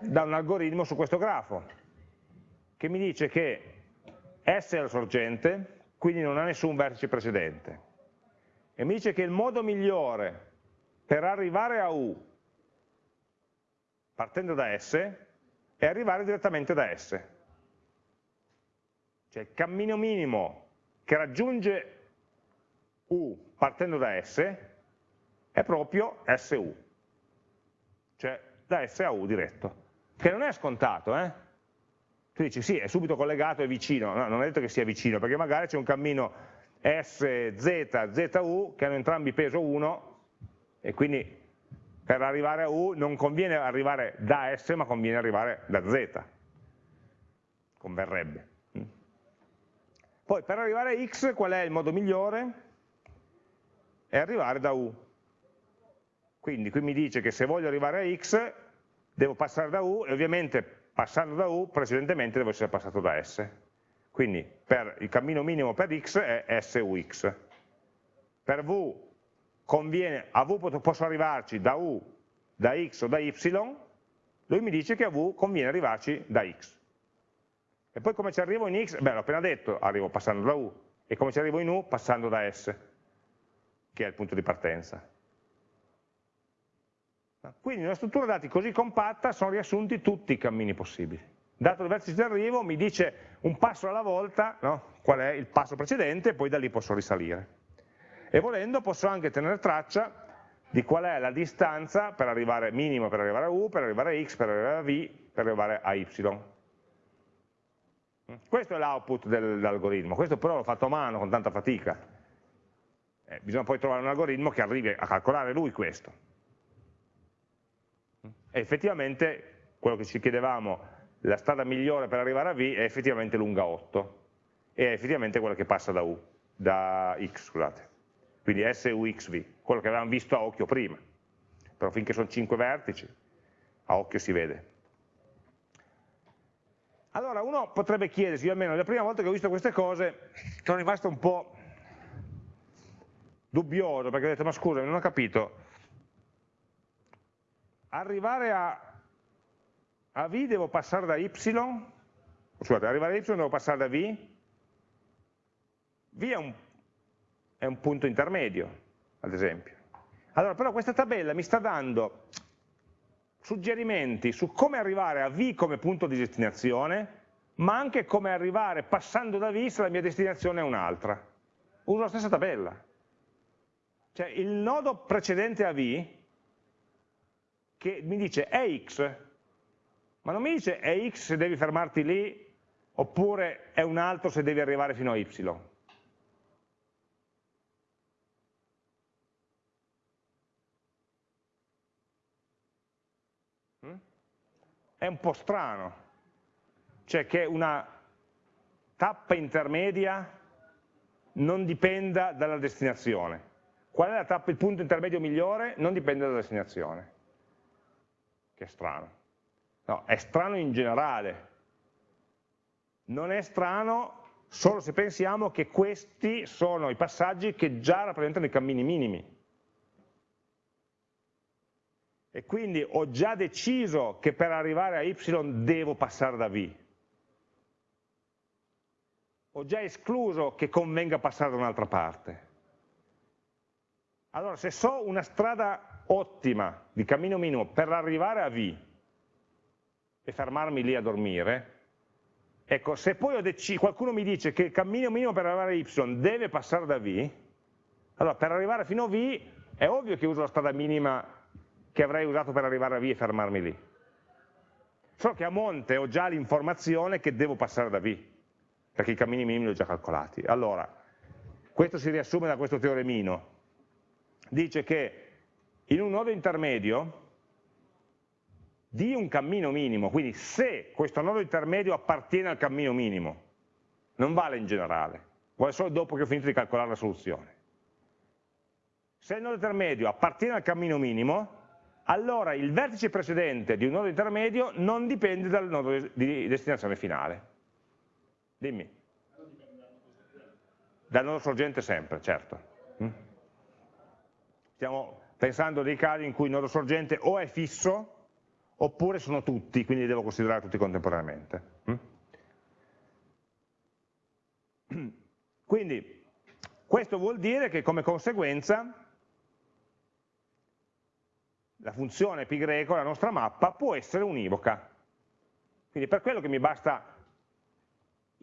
da un algoritmo su questo grafo che mi dice che S è la sorgente, quindi non ha nessun vertice precedente, e mi dice che il modo migliore per arrivare a U, partendo da S, è arrivare direttamente da S. Cioè il cammino minimo che raggiunge U partendo da S è proprio SU, cioè da S a U diretto, che non è scontato, eh? tu dici sì, è subito collegato, è vicino, no, non è detto che sia vicino, perché magari c'è un cammino S, Z, ZU che hanno entrambi peso 1 e quindi per arrivare a U non conviene arrivare da S ma conviene arrivare da Z, converrebbe. Poi per arrivare a X qual è il modo migliore? È arrivare da U. Quindi qui mi dice che se voglio arrivare a X devo passare da U e ovviamente passando da U precedentemente devo essere passato da S. Quindi per il cammino minimo per X è SUX. Per V conviene, a V posso arrivarci da U, da X o da Y, lui mi dice che a V conviene arrivarci da X. E poi come ci arrivo in X? Beh, l'ho appena detto, arrivo passando da U. E come ci arrivo in U? Passando da S, che è il punto di partenza. Quindi in una struttura dati così compatta sono riassunti tutti i cammini possibili. Dato il vertice di arrivo mi dice un passo alla volta no? qual è il passo precedente e poi da lì posso risalire. E volendo posso anche tenere traccia di qual è la distanza per arrivare minimo per arrivare a U, per arrivare a X, per arrivare a V, per arrivare a Y. Questo è l'output dell'algoritmo, questo però l'ho fatto a mano con tanta fatica. Eh, bisogna poi trovare un algoritmo che arrivi a calcolare lui questo. E effettivamente quello che ci chiedevamo, la strada migliore per arrivare a V è effettivamente lunga 8 e è effettivamente quella che passa da U, da X, scusate. Quindi SUXV, quello che avevamo visto a occhio prima. però finché sono 5 vertici, a occhio si vede. Allora uno potrebbe chiedersi, io almeno la prima volta che ho visto queste cose sono rimasto un po' dubbioso, perché ho detto, ma scusa, non ho capito, arrivare a, a V devo passare da Y, scusate, arrivare a Y devo passare da V, V è un, è un punto intermedio, ad esempio. Allora, però questa tabella mi sta dando suggerimenti su come arrivare a V come punto di destinazione, ma anche come arrivare passando da V se la mia destinazione è un'altra. Uso la stessa tabella. Cioè il nodo precedente a V, che mi dice è X, ma non mi dice è X se devi fermarti lì, oppure è un altro se devi arrivare fino a Y. Mm? È un po' strano, cioè che una tappa intermedia non dipenda dalla destinazione. Qual è tappa, il punto intermedio migliore? Non dipende dalla destinazione. Che è strano. No, è strano in generale. Non è strano solo se pensiamo che questi sono i passaggi che già rappresentano i cammini minimi. E quindi ho già deciso che per arrivare a y devo passare da v. Ho già escluso che convenga passare da un'altra parte. Allora, se so una strada ottima di cammino minimo per arrivare a V e fermarmi lì a dormire, ecco, se poi qualcuno mi dice che il cammino minimo per arrivare a Y deve passare da V, allora per arrivare fino a V è ovvio che uso la strada minima che avrei usato per arrivare a V e fermarmi lì. Solo che a monte ho già l'informazione che devo passare da V, perché i cammini minimi li ho già calcolati. Allora, questo si riassume da questo teoremino, dice che in un nodo intermedio di un cammino minimo, quindi se questo nodo intermedio appartiene al cammino minimo, non vale in generale, vale solo dopo che ho finito di calcolare la soluzione. Se il nodo intermedio appartiene al cammino minimo, allora il vertice precedente di un nodo intermedio non dipende dal nodo di destinazione finale. Dimmi. Dal nodo sorgente sempre, certo. Stiamo pensando dei casi in cui il nodo sorgente o è fisso oppure sono tutti, quindi li devo considerare tutti contemporaneamente. Mm? Quindi questo vuol dire che come conseguenza la funzione π greco, la nostra mappa, può essere univoca. Quindi per quello che mi basta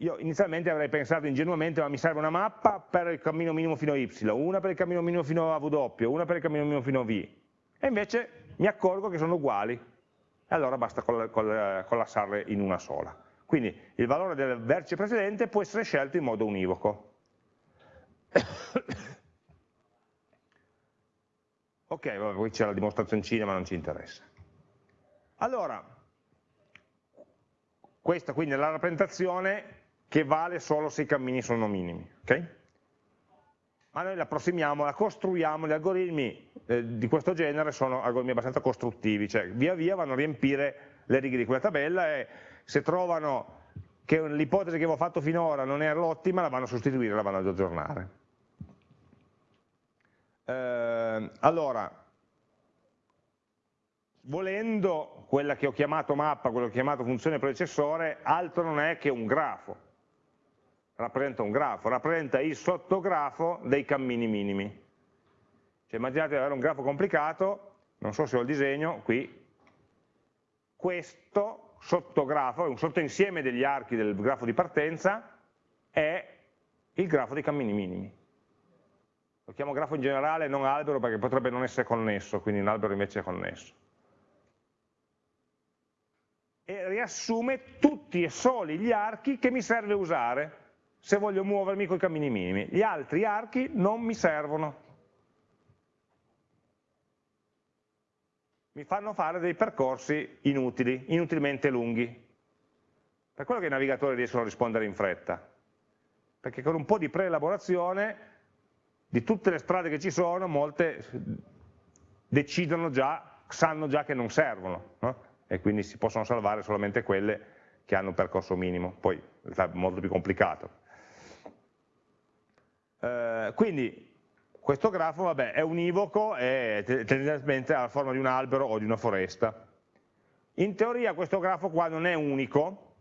io inizialmente avrei pensato ingenuamente ma mi serve una mappa per il cammino minimo fino a y, una per il cammino minimo fino a w, una per il cammino minimo fino a v. E invece mi accorgo che sono uguali, e allora basta collassarle in una sola. Quindi il valore del vertice precedente può essere scelto in modo univoco. ok, vabbè, poi c'è la dimostrazione ma non ci interessa. Allora, questa quindi è la rappresentazione che vale solo se i cammini sono minimi. Okay? Ma noi la approssimiamo, la costruiamo, gli algoritmi eh, di questo genere sono algoritmi abbastanza costruttivi, cioè via via vanno a riempire le righe di quella tabella e se trovano che l'ipotesi che avevo fatto finora non era l'ottima, la vanno a sostituire, la vanno ad aggiornare. Eh, allora, volendo quella che ho chiamato mappa, quella che ho chiamato funzione predecessore, altro non è che un grafo rappresenta un grafo, rappresenta il sottografo dei cammini minimi. Cioè immaginate di avere un grafo complicato, non so se ho il disegno, qui, questo sottografo, un sottoinsieme degli archi del grafo di partenza, è il grafo dei cammini minimi. Lo chiamo grafo in generale, non albero, perché potrebbe non essere connesso, quindi un albero invece è connesso. E riassume tutti e soli gli archi che mi serve usare se voglio muovermi con i cammini minimi. Gli altri archi non mi servono. Mi fanno fare dei percorsi inutili, inutilmente lunghi. Per quello che i navigatori riescono a rispondere in fretta. Perché con un po' di preelaborazione di tutte le strade che ci sono, molte decidono già, sanno già che non servono, no? e quindi si possono salvare solamente quelle che hanno un percorso minimo, poi è molto più complicato. Eh, quindi questo grafo vabbè, è univoco e tendenzialmente ha la forma di un albero o di una foresta. In teoria questo grafo qua non è unico,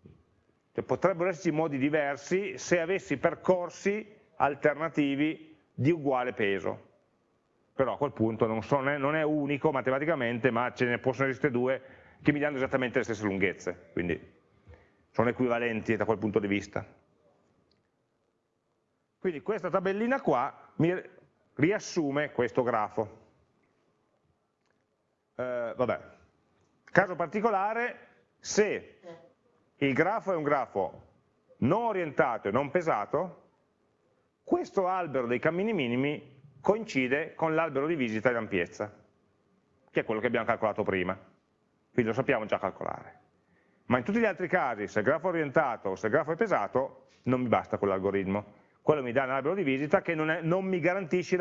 cioè potrebbero esserci modi diversi se avessi percorsi alternativi di uguale peso. Però a quel punto non, so, non è unico matematicamente, ma ce ne possono esistere due che mi danno esattamente le stesse lunghezze, quindi sono equivalenti da quel punto di vista. Quindi questa tabellina qua mi riassume questo grafo. Eh, vabbè, caso particolare, se il grafo è un grafo non orientato e non pesato, questo albero dei cammini minimi coincide con l'albero di visita di ampiezza, che è quello che abbiamo calcolato prima, quindi lo sappiamo già calcolare. Ma in tutti gli altri casi, se il grafo è orientato o se il grafo è pesato, non mi basta quell'algoritmo. Quello mi dà un albero di visita che non, è, non mi garantisce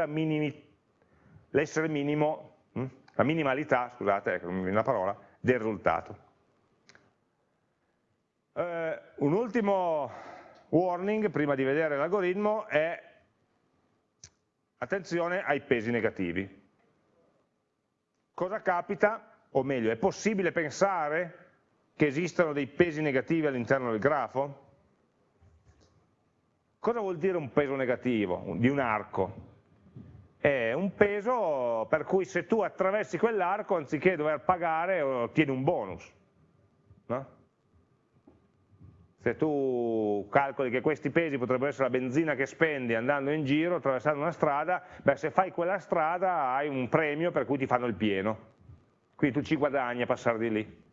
l'essere minimo, hm? la minimalità, scusate, ecco, non mi viene la parola, del risultato. Eh, un ultimo warning prima di vedere l'algoritmo è attenzione ai pesi negativi. Cosa capita? O meglio, è possibile pensare che esistano dei pesi negativi all'interno del grafo? Cosa vuol dire un peso negativo di un arco? È un peso per cui se tu attraversi quell'arco anziché dover pagare ottieni un bonus. No? Se tu calcoli che questi pesi potrebbero essere la benzina che spendi andando in giro, attraversando una strada, beh, se fai quella strada hai un premio per cui ti fanno il pieno. Quindi tu ci guadagni a passare di lì.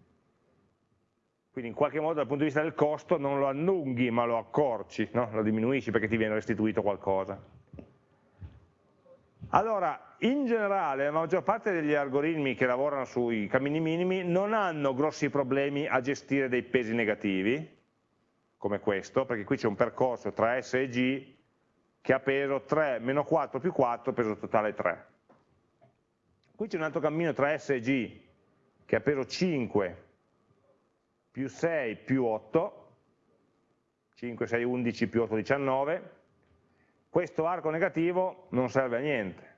Quindi in qualche modo dal punto di vista del costo non lo allunghi ma lo accorci, no? lo diminuisci perché ti viene restituito qualcosa. Allora, in generale la maggior parte degli algoritmi che lavorano sui cammini minimi non hanno grossi problemi a gestire dei pesi negativi, come questo, perché qui c'è un percorso tra S e G che ha peso 3 meno 4 più 4, peso totale 3. Qui c'è un altro cammino tra S e G che ha peso 5 più 6 più 8, 5, 6, 11 più 8, 19, questo arco negativo non serve a niente.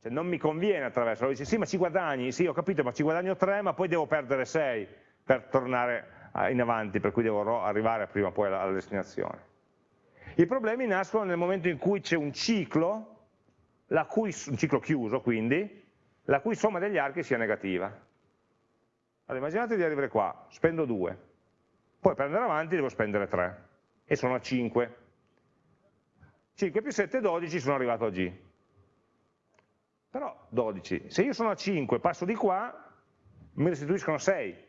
Cioè non mi conviene attraverso, dice sì ma ci guadagni, sì ho capito ma ci guadagno 3 ma poi devo perdere 6 per tornare in avanti, per cui devo arrivare prima o poi alla, alla destinazione. I problemi nascono nel momento in cui c'è un ciclo, cui, un ciclo chiuso quindi, la cui somma degli archi sia negativa. Allora, immaginate di arrivare qua, spendo 2, poi per andare avanti devo spendere 3 e sono a 5. 5 più 7 12 sono arrivato a G. Però 12, se io sono a 5 passo di qua, mi restituiscono 6.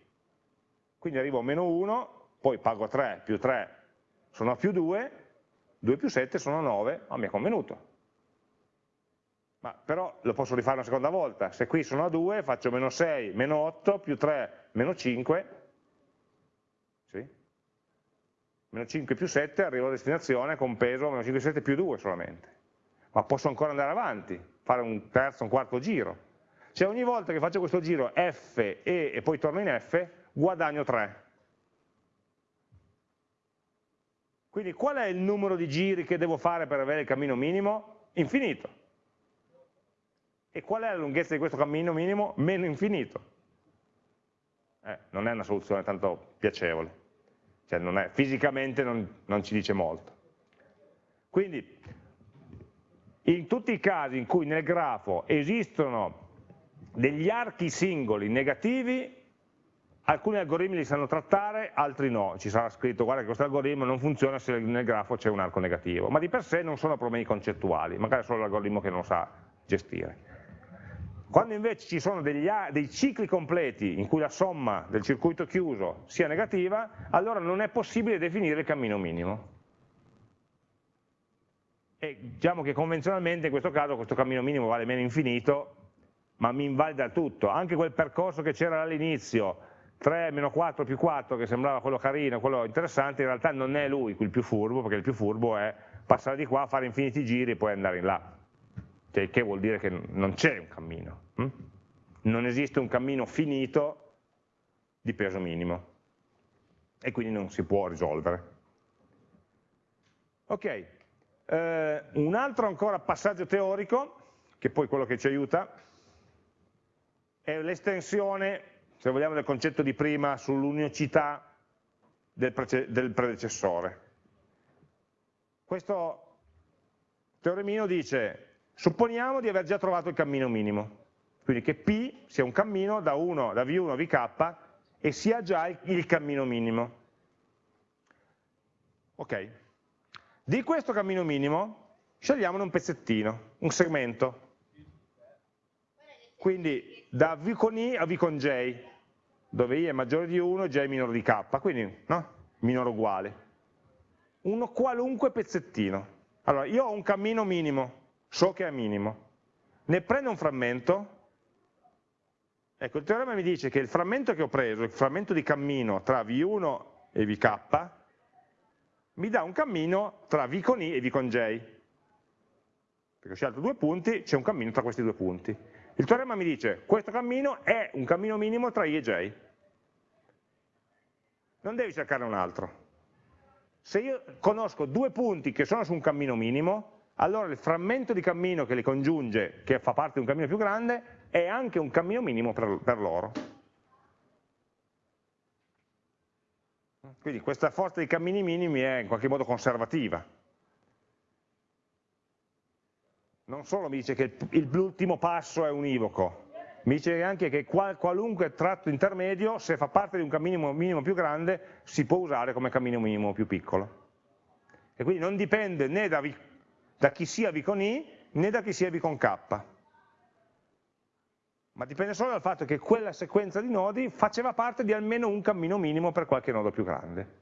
Quindi arrivo a meno 1, poi pago 3 più 3 sono a più 2, 2 più 7 sono 9, ma mi è convenuto ma però lo posso rifare una seconda volta, se qui sono a 2 faccio meno 6, meno 8, più 3, meno 5, sì? meno 5 più 7 arrivo a destinazione con peso meno 5 7 più 2 solamente, ma posso ancora andare avanti, fare un terzo, un quarto giro, cioè ogni volta che faccio questo giro F, E e poi torno in F, guadagno 3. Quindi qual è il numero di giri che devo fare per avere il cammino minimo? Infinito. E qual è la lunghezza di questo cammino minimo? Meno infinito. Eh, non è una soluzione tanto piacevole, cioè non è, fisicamente non, non ci dice molto. Quindi, in tutti i casi in cui nel grafo esistono degli archi singoli negativi, alcuni algoritmi li sanno trattare, altri no. Ci sarà scritto, guarda che questo algoritmo non funziona se nel grafo c'è un arco negativo, ma di per sé non sono problemi concettuali, magari è solo l'algoritmo che non sa gestire. Quando invece ci sono degli, dei cicli completi in cui la somma del circuito chiuso sia negativa, allora non è possibile definire il cammino minimo. E diciamo che convenzionalmente in questo caso questo cammino minimo vale meno infinito, ma mi invalida tutto. Anche quel percorso che c'era all'inizio, 3 meno 4 più 4, che sembrava quello carino, quello interessante, in realtà non è lui il più furbo, perché il più furbo è passare di qua, fare infiniti giri e poi andare in là cioè, che vuol dire che non c'è un cammino. Mm? Non esiste un cammino finito di peso minimo e quindi non si può risolvere. Ok, eh, un altro ancora passaggio teorico, che poi è quello che ci aiuta, è l'estensione, se vogliamo, del concetto di prima sull'unicità del, del predecessore. Questo teoremino dice, supponiamo di aver già trovato il cammino minimo, quindi che P sia un cammino da, 1, da V1 a VK e sia già il, cammino minimo. Ok, di questo cammino minimo scegliamone un pezzettino, un segmento. Quindi da V con I a V con J, dove I è maggiore di 1 e J è minore di K, quindi no? minore uguale. Uno qualunque pezzettino. Allora, io ho un cammino minimo, so che è minimo. Ne prendo un frammento, ecco il teorema mi dice che il frammento che ho preso, il frammento di cammino tra V1 e VK, mi dà un cammino tra V con I e V con J. Perché ho scelto due punti, c'è un cammino tra questi due punti. Il teorema mi dice questo cammino è un cammino minimo tra I e J. Non devi cercare un altro. Se io conosco due punti che sono su un cammino minimo, allora il frammento di cammino che li congiunge, che fa parte di un cammino più grande, è anche un cammino minimo per, per loro. Quindi questa forza dei cammini minimi è in qualche modo conservativa. Non solo mi dice che l'ultimo passo è univoco, mi dice anche che qualunque tratto intermedio, se fa parte di un cammino minimo più grande, si può usare come cammino minimo più piccolo. E quindi non dipende né da, da chi sia V con I, né da chi sia V con K. Ma dipende solo dal fatto che quella sequenza di nodi faceva parte di almeno un cammino minimo per qualche nodo più grande.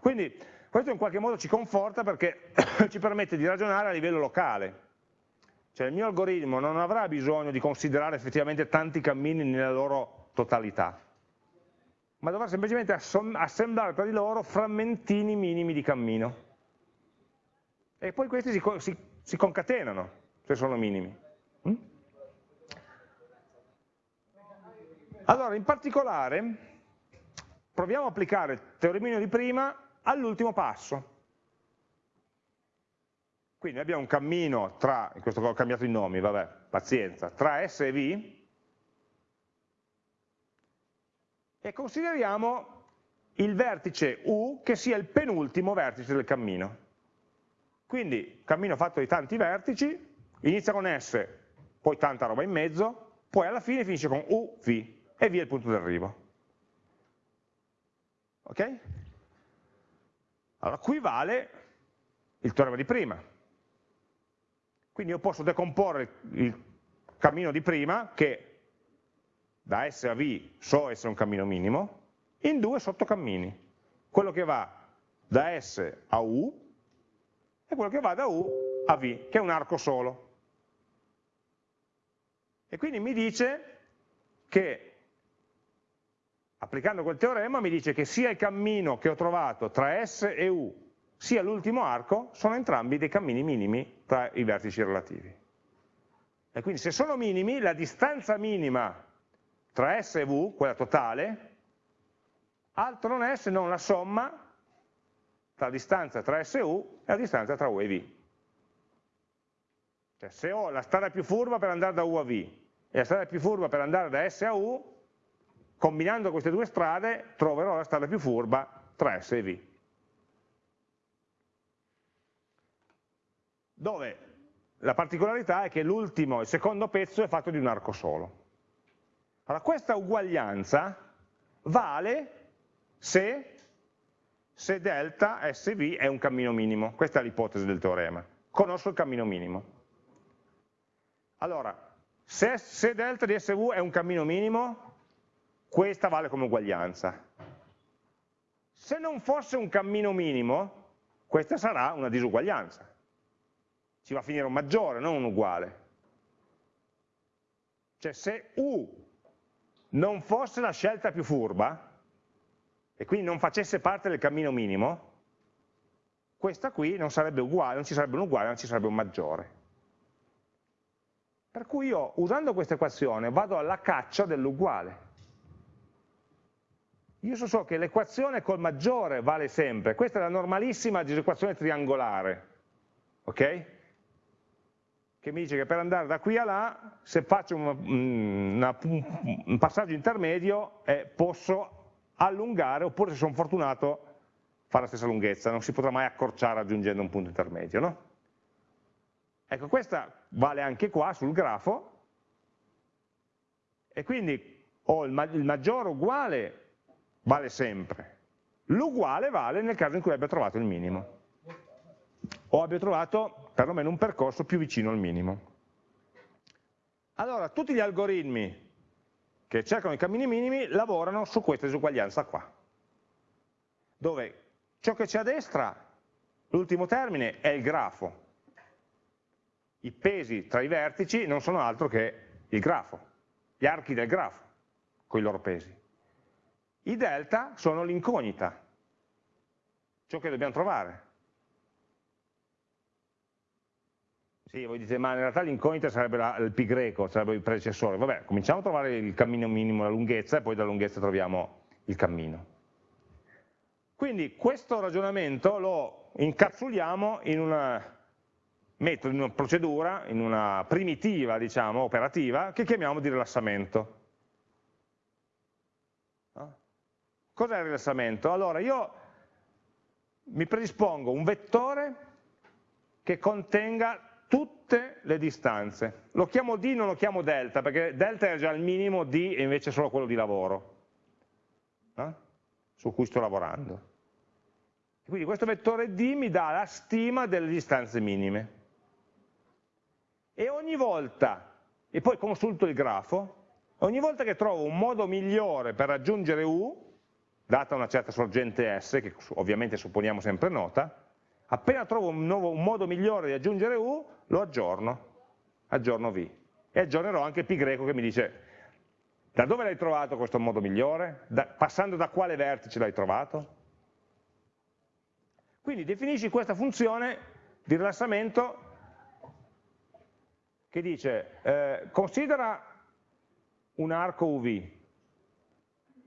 Quindi questo in qualche modo ci conforta perché ci permette di ragionare a livello locale, cioè il mio algoritmo non avrà bisogno di considerare effettivamente tanti cammini nella loro totalità, ma dovrà semplicemente assemblare tra di loro frammentini minimi di cammino. E poi questi si, si, si concatenano, se sono minimi. Mm? Allora, in particolare, proviamo a applicare il teoremino di prima all'ultimo passo. Quindi abbiamo un cammino tra, in questo ho cambiato i nomi, vabbè, pazienza, tra S e V, e consideriamo il vertice U che sia il penultimo vertice del cammino. Quindi cammino fatto di tanti vertici, inizia con S, poi tanta roba in mezzo, poi alla fine finisce con U, V e via il punto d'arrivo. Ok? Allora, qui vale il teorema di prima. Quindi io posso decomporre il cammino di prima, che da S a V so essere un cammino minimo, in due sottocammini. Quello che va da S a U e quello che va da U a V, che è un arco solo. E quindi mi dice che, applicando quel teorema, mi dice che sia il cammino che ho trovato tra S e U sia l'ultimo arco sono entrambi dei cammini minimi tra i vertici relativi. E quindi se sono minimi, la distanza minima tra S e V, quella totale, altro non è se non la somma la distanza tra S e U e la distanza tra U e V. Cioè se ho la strada più furba per andare da U a V e la strada più furba per andare da S a U, combinando queste due strade troverò la strada più furba tra S e V. dove la particolarità è che l'ultimo, il secondo pezzo è fatto di un arco solo. Allora questa uguaglianza vale se, se delta SV è un cammino minimo, questa è l'ipotesi del teorema, conosco il cammino minimo. Allora, se, se delta di SV è un cammino minimo, questa vale come uguaglianza. Se non fosse un cammino minimo, questa sarà una disuguaglianza ci va a finire un maggiore, non un uguale. Cioè se U non fosse la scelta più furba, e quindi non facesse parte del cammino minimo, questa qui non sarebbe uguale, non ci sarebbe un uguale, non ci sarebbe un maggiore. Per cui io, usando questa equazione, vado alla caccia dell'uguale. Io so che l'equazione col maggiore vale sempre, questa è la normalissima disequazione triangolare, ok? Che mi dice che per andare da qui a là, se faccio una, una, un passaggio intermedio, eh, posso allungare, oppure se sono fortunato, fare la stessa lunghezza, non si potrà mai accorciare raggiungendo un punto intermedio, no? Ecco, questa vale anche qua sul grafo, e quindi ho il, il maggiore uguale vale sempre. L'uguale vale nel caso in cui abbia trovato il minimo o abbia trovato perlomeno un percorso più vicino al minimo. Allora, tutti gli algoritmi che cercano i cammini minimi lavorano su questa disuguaglianza qua, dove ciò che c'è a destra, l'ultimo termine, è il grafo. I pesi tra i vertici non sono altro che il grafo, gli archi del grafo, con i loro pesi. I delta sono l'incognita, ciò che dobbiamo trovare. Sì, voi dite, ma in realtà l'incognita sarebbe la, il pi greco, sarebbe il predecessore. Vabbè, cominciamo a trovare il cammino minimo, la lunghezza, e poi dalla lunghezza troviamo il cammino. Quindi questo ragionamento lo incapsuliamo in una metodo, in una procedura, in una primitiva, diciamo, operativa, che chiamiamo di rilassamento. Cos'è il rilassamento? Allora io mi predispongo un vettore che contenga tutte le distanze. Lo chiamo D, non lo chiamo delta, perché delta è già il minimo, D è invece solo quello di lavoro, eh? su cui sto lavorando. Quindi questo vettore D mi dà la stima delle distanze minime. E ogni volta, e poi consulto il grafo, ogni volta che trovo un modo migliore per raggiungere U, data una certa sorgente S, che ovviamente supponiamo sempre nota, appena trovo un, nuovo, un modo migliore di aggiungere U, lo aggiorno, aggiorno V. E aggiornerò anche Pi greco che mi dice da dove l'hai trovato questo modo migliore? Da, passando da quale vertice l'hai trovato? Quindi definisci questa funzione di rilassamento che dice eh, considera un arco UV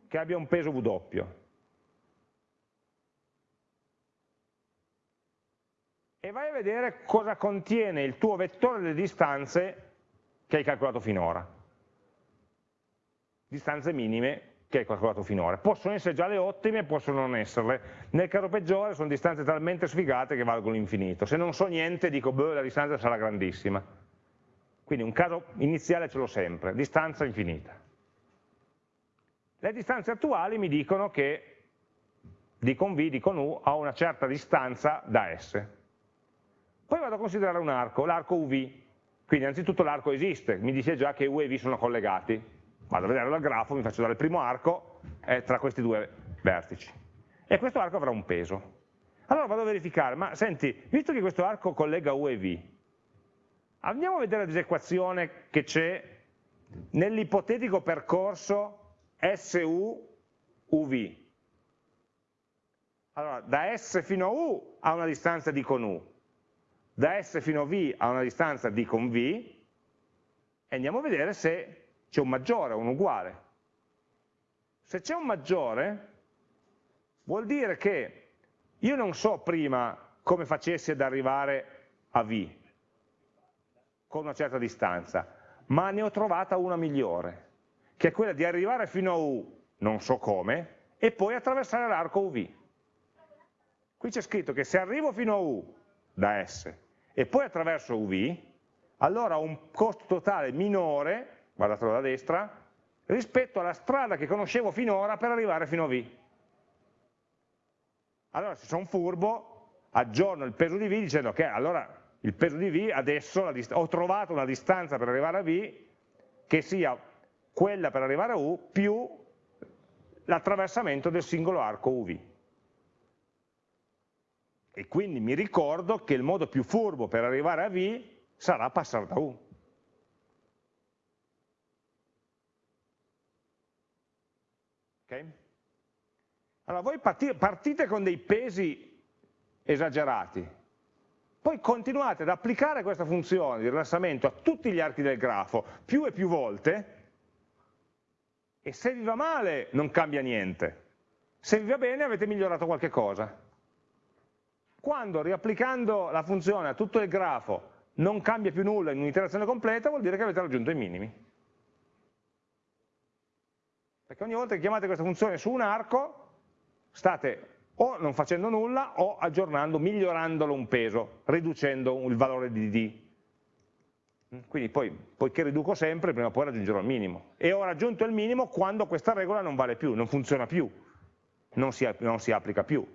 che abbia un peso W. E vai a vedere cosa contiene il tuo vettore delle distanze che hai calcolato finora. Distanze minime che hai calcolato finora. Possono essere già le ottime, possono non esserle. Nel caso peggiore sono distanze talmente sfigate che valgono l'infinito. Se non so niente dico, beh, la distanza sarà grandissima. Quindi un caso iniziale ce l'ho sempre, distanza infinita. Le distanze attuali mi dicono che d v, d u, ha una certa distanza da S. Poi vado a considerare un arco, l'arco UV. Quindi anzitutto l'arco esiste, mi dice già che U e V sono collegati. Vado a vedere dal grafo, mi faccio dare il primo arco è tra questi due vertici. E questo arco avrà un peso. Allora vado a verificare, ma senti, visto che questo arco collega U e V, andiamo a vedere la disequazione che c'è nell'ipotetico percorso SU, UV. Allora, da S fino a U ha una distanza D con U, da S fino a V ha una distanza D con V, e andiamo a vedere se c'è un maggiore o un uguale. Se c'è un maggiore, vuol dire che io non so prima come facessi ad arrivare a V, con una certa distanza, ma ne ho trovata una migliore che è quella di arrivare fino a U, non so come, e poi attraversare l'arco UV. Qui c'è scritto che se arrivo fino a U da S e poi attraverso UV, allora ho un costo totale minore, guardatelo da destra, rispetto alla strada che conoscevo finora per arrivare fino a V. Allora se sono furbo, aggiorno il peso di V dicendo che allora il peso di V adesso ho trovato una distanza per arrivare a V che sia quella per arrivare a U più l'attraversamento del singolo arco UV. E quindi mi ricordo che il modo più furbo per arrivare a V sarà passare da U. Ok? Allora voi partite con dei pesi esagerati, poi continuate ad applicare questa funzione di rilassamento a tutti gli archi del grafo più e più volte e se vi va male non cambia niente, se vi va bene avete migliorato qualche cosa. Quando riapplicando la funzione a tutto il grafo non cambia più nulla in un'iterazione completa vuol dire che avete raggiunto i minimi. Perché ogni volta che chiamate questa funzione su un arco state o non facendo nulla o aggiornando, migliorandolo un peso, riducendo il valore di d. Quindi poi, poiché riduco sempre, prima o poi raggiungerò il minimo. E ho raggiunto il minimo quando questa regola non vale più, non funziona più, non si, non si applica più.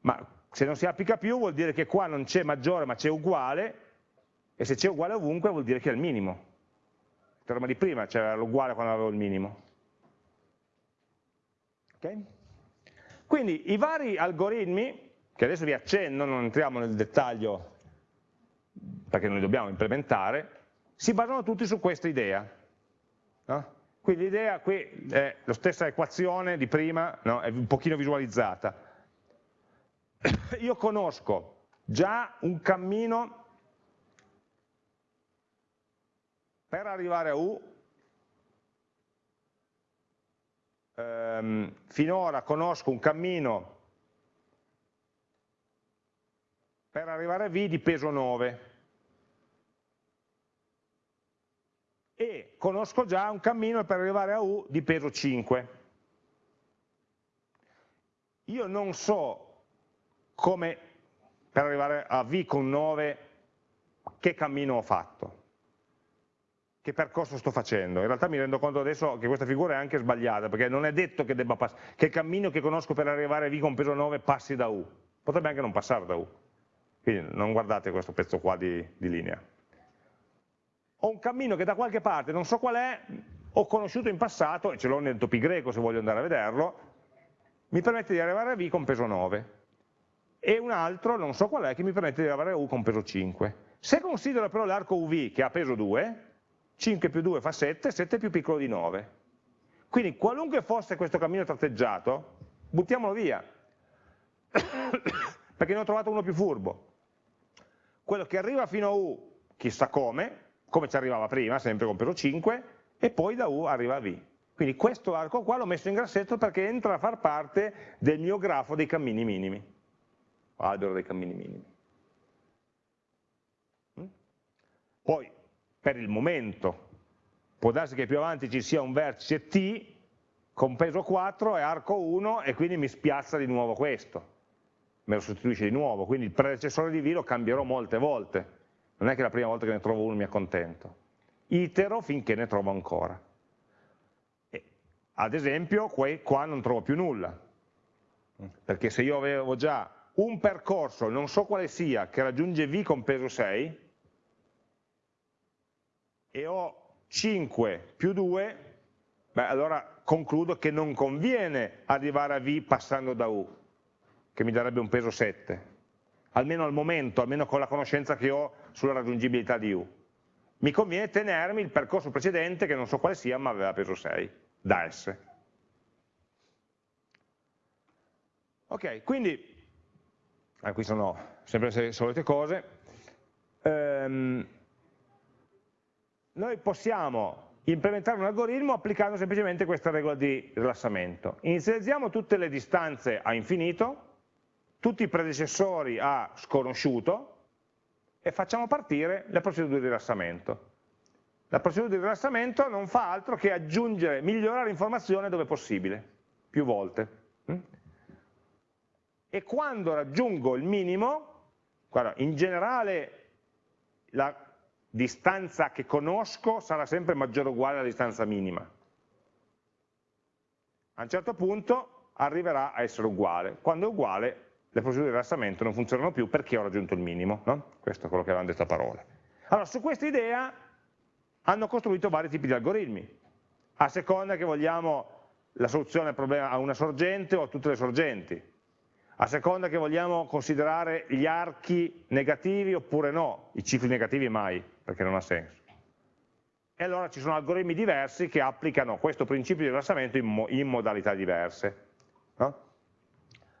Ma se non si applica più vuol dire che qua non c'è maggiore ma c'è uguale, e se c'è uguale ovunque vuol dire che è il minimo. Il teorema di prima c'era l'uguale quando avevo il minimo. Okay? Quindi i vari algoritmi, che adesso vi accenno, non entriamo nel dettaglio perché noi dobbiamo implementare, si basano tutti su questa idea. No? Quindi l'idea qui è la stessa equazione di prima, no? è un pochino visualizzata. Io conosco già un cammino per arrivare a U ehm, finora conosco un cammino per arrivare a V di peso 9 e conosco già un cammino per arrivare a U di peso 5. Io non so come per arrivare a V con 9 che cammino ho fatto che percorso sto facendo. In realtà mi rendo conto adesso che questa figura è anche sbagliata, perché non è detto che, che il cammino che conosco per arrivare a V con peso 9 passi da U, potrebbe anche non passare da U. Quindi non guardate questo pezzo qua di, di linea. Ho un cammino che da qualche parte, non so qual è, ho conosciuto in passato, e ce l'ho nel topi greco se voglio andare a vederlo, mi permette di arrivare a V con peso 9. E un altro, non so qual è, che mi permette di arrivare a U con peso 5. Se considero però l'arco UV che ha peso 2, 5 più 2 fa 7, 7 è più piccolo di 9. Quindi qualunque fosse questo cammino tratteggiato, buttiamolo via, perché ne ho trovato uno più furbo. Quello che arriva fino a U, chissà come, come ci arrivava prima, sempre con peso 5, e poi da U arriva a V. Quindi questo arco qua l'ho messo in grassetto perché entra a far parte del mio grafo dei cammini minimi, albero dei cammini minimi. Mm? Poi per il momento. Può darsi che più avanti ci sia un vertice T con peso 4 e arco 1 e quindi mi spiazza di nuovo questo, me lo sostituisce di nuovo, quindi il predecessore di V lo cambierò molte volte, non è che la prima volta che ne trovo uno mi accontento, itero finché ne trovo ancora. E, ad esempio qua non trovo più nulla, perché se io avevo già un percorso, non so quale sia, che raggiunge V con peso 6, e ho 5 più 2, beh, allora concludo che non conviene arrivare a V passando da U, che mi darebbe un peso 7, almeno al momento, almeno con la conoscenza che ho sulla raggiungibilità di U. Mi conviene tenermi il percorso precedente, che non so quale sia, ma aveva peso 6, da S. Ok, quindi, ah, qui sono sempre le solite cose, ehm, noi possiamo implementare un algoritmo applicando semplicemente questa regola di rilassamento. Inizializziamo tutte le distanze a infinito, tutti i predecessori a sconosciuto e facciamo partire la procedura di rilassamento. La procedura di rilassamento non fa altro che aggiungere, migliorare l'informazione dove possibile, più volte. E quando raggiungo il minimo, guarda, in generale la distanza che conosco sarà sempre maggiore o uguale alla distanza minima. A un certo punto arriverà a essere uguale. Quando è uguale le procedure di rilassamento non funzionano più perché ho raggiunto il minimo. No? Questo è quello che avevamo detto a parole. Allora, su questa idea hanno costruito vari tipi di algoritmi. A seconda che vogliamo la soluzione al problema a una sorgente o a tutte le sorgenti a seconda che vogliamo considerare gli archi negativi oppure no, i cicli negativi mai, perché non ha senso. E allora ci sono algoritmi diversi che applicano questo principio di rilassamento in, mo in modalità diverse. No?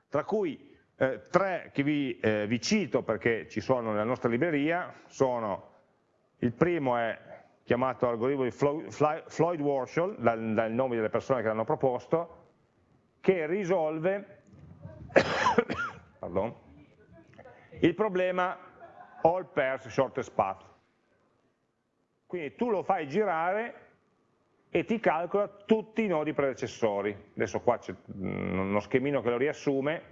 Tra cui, eh, tre che vi, eh, vi, cito perché ci sono nella nostra libreria sono, il primo è chiamato algoritmo di Floyd-Warshall, dal, dal nome delle persone che l'hanno proposto, che risolve il problema all pairs shortest path. Quindi tu lo fai girare e ti calcola tutti i nodi predecessori. Adesso qua c'è uno schemino che lo riassume,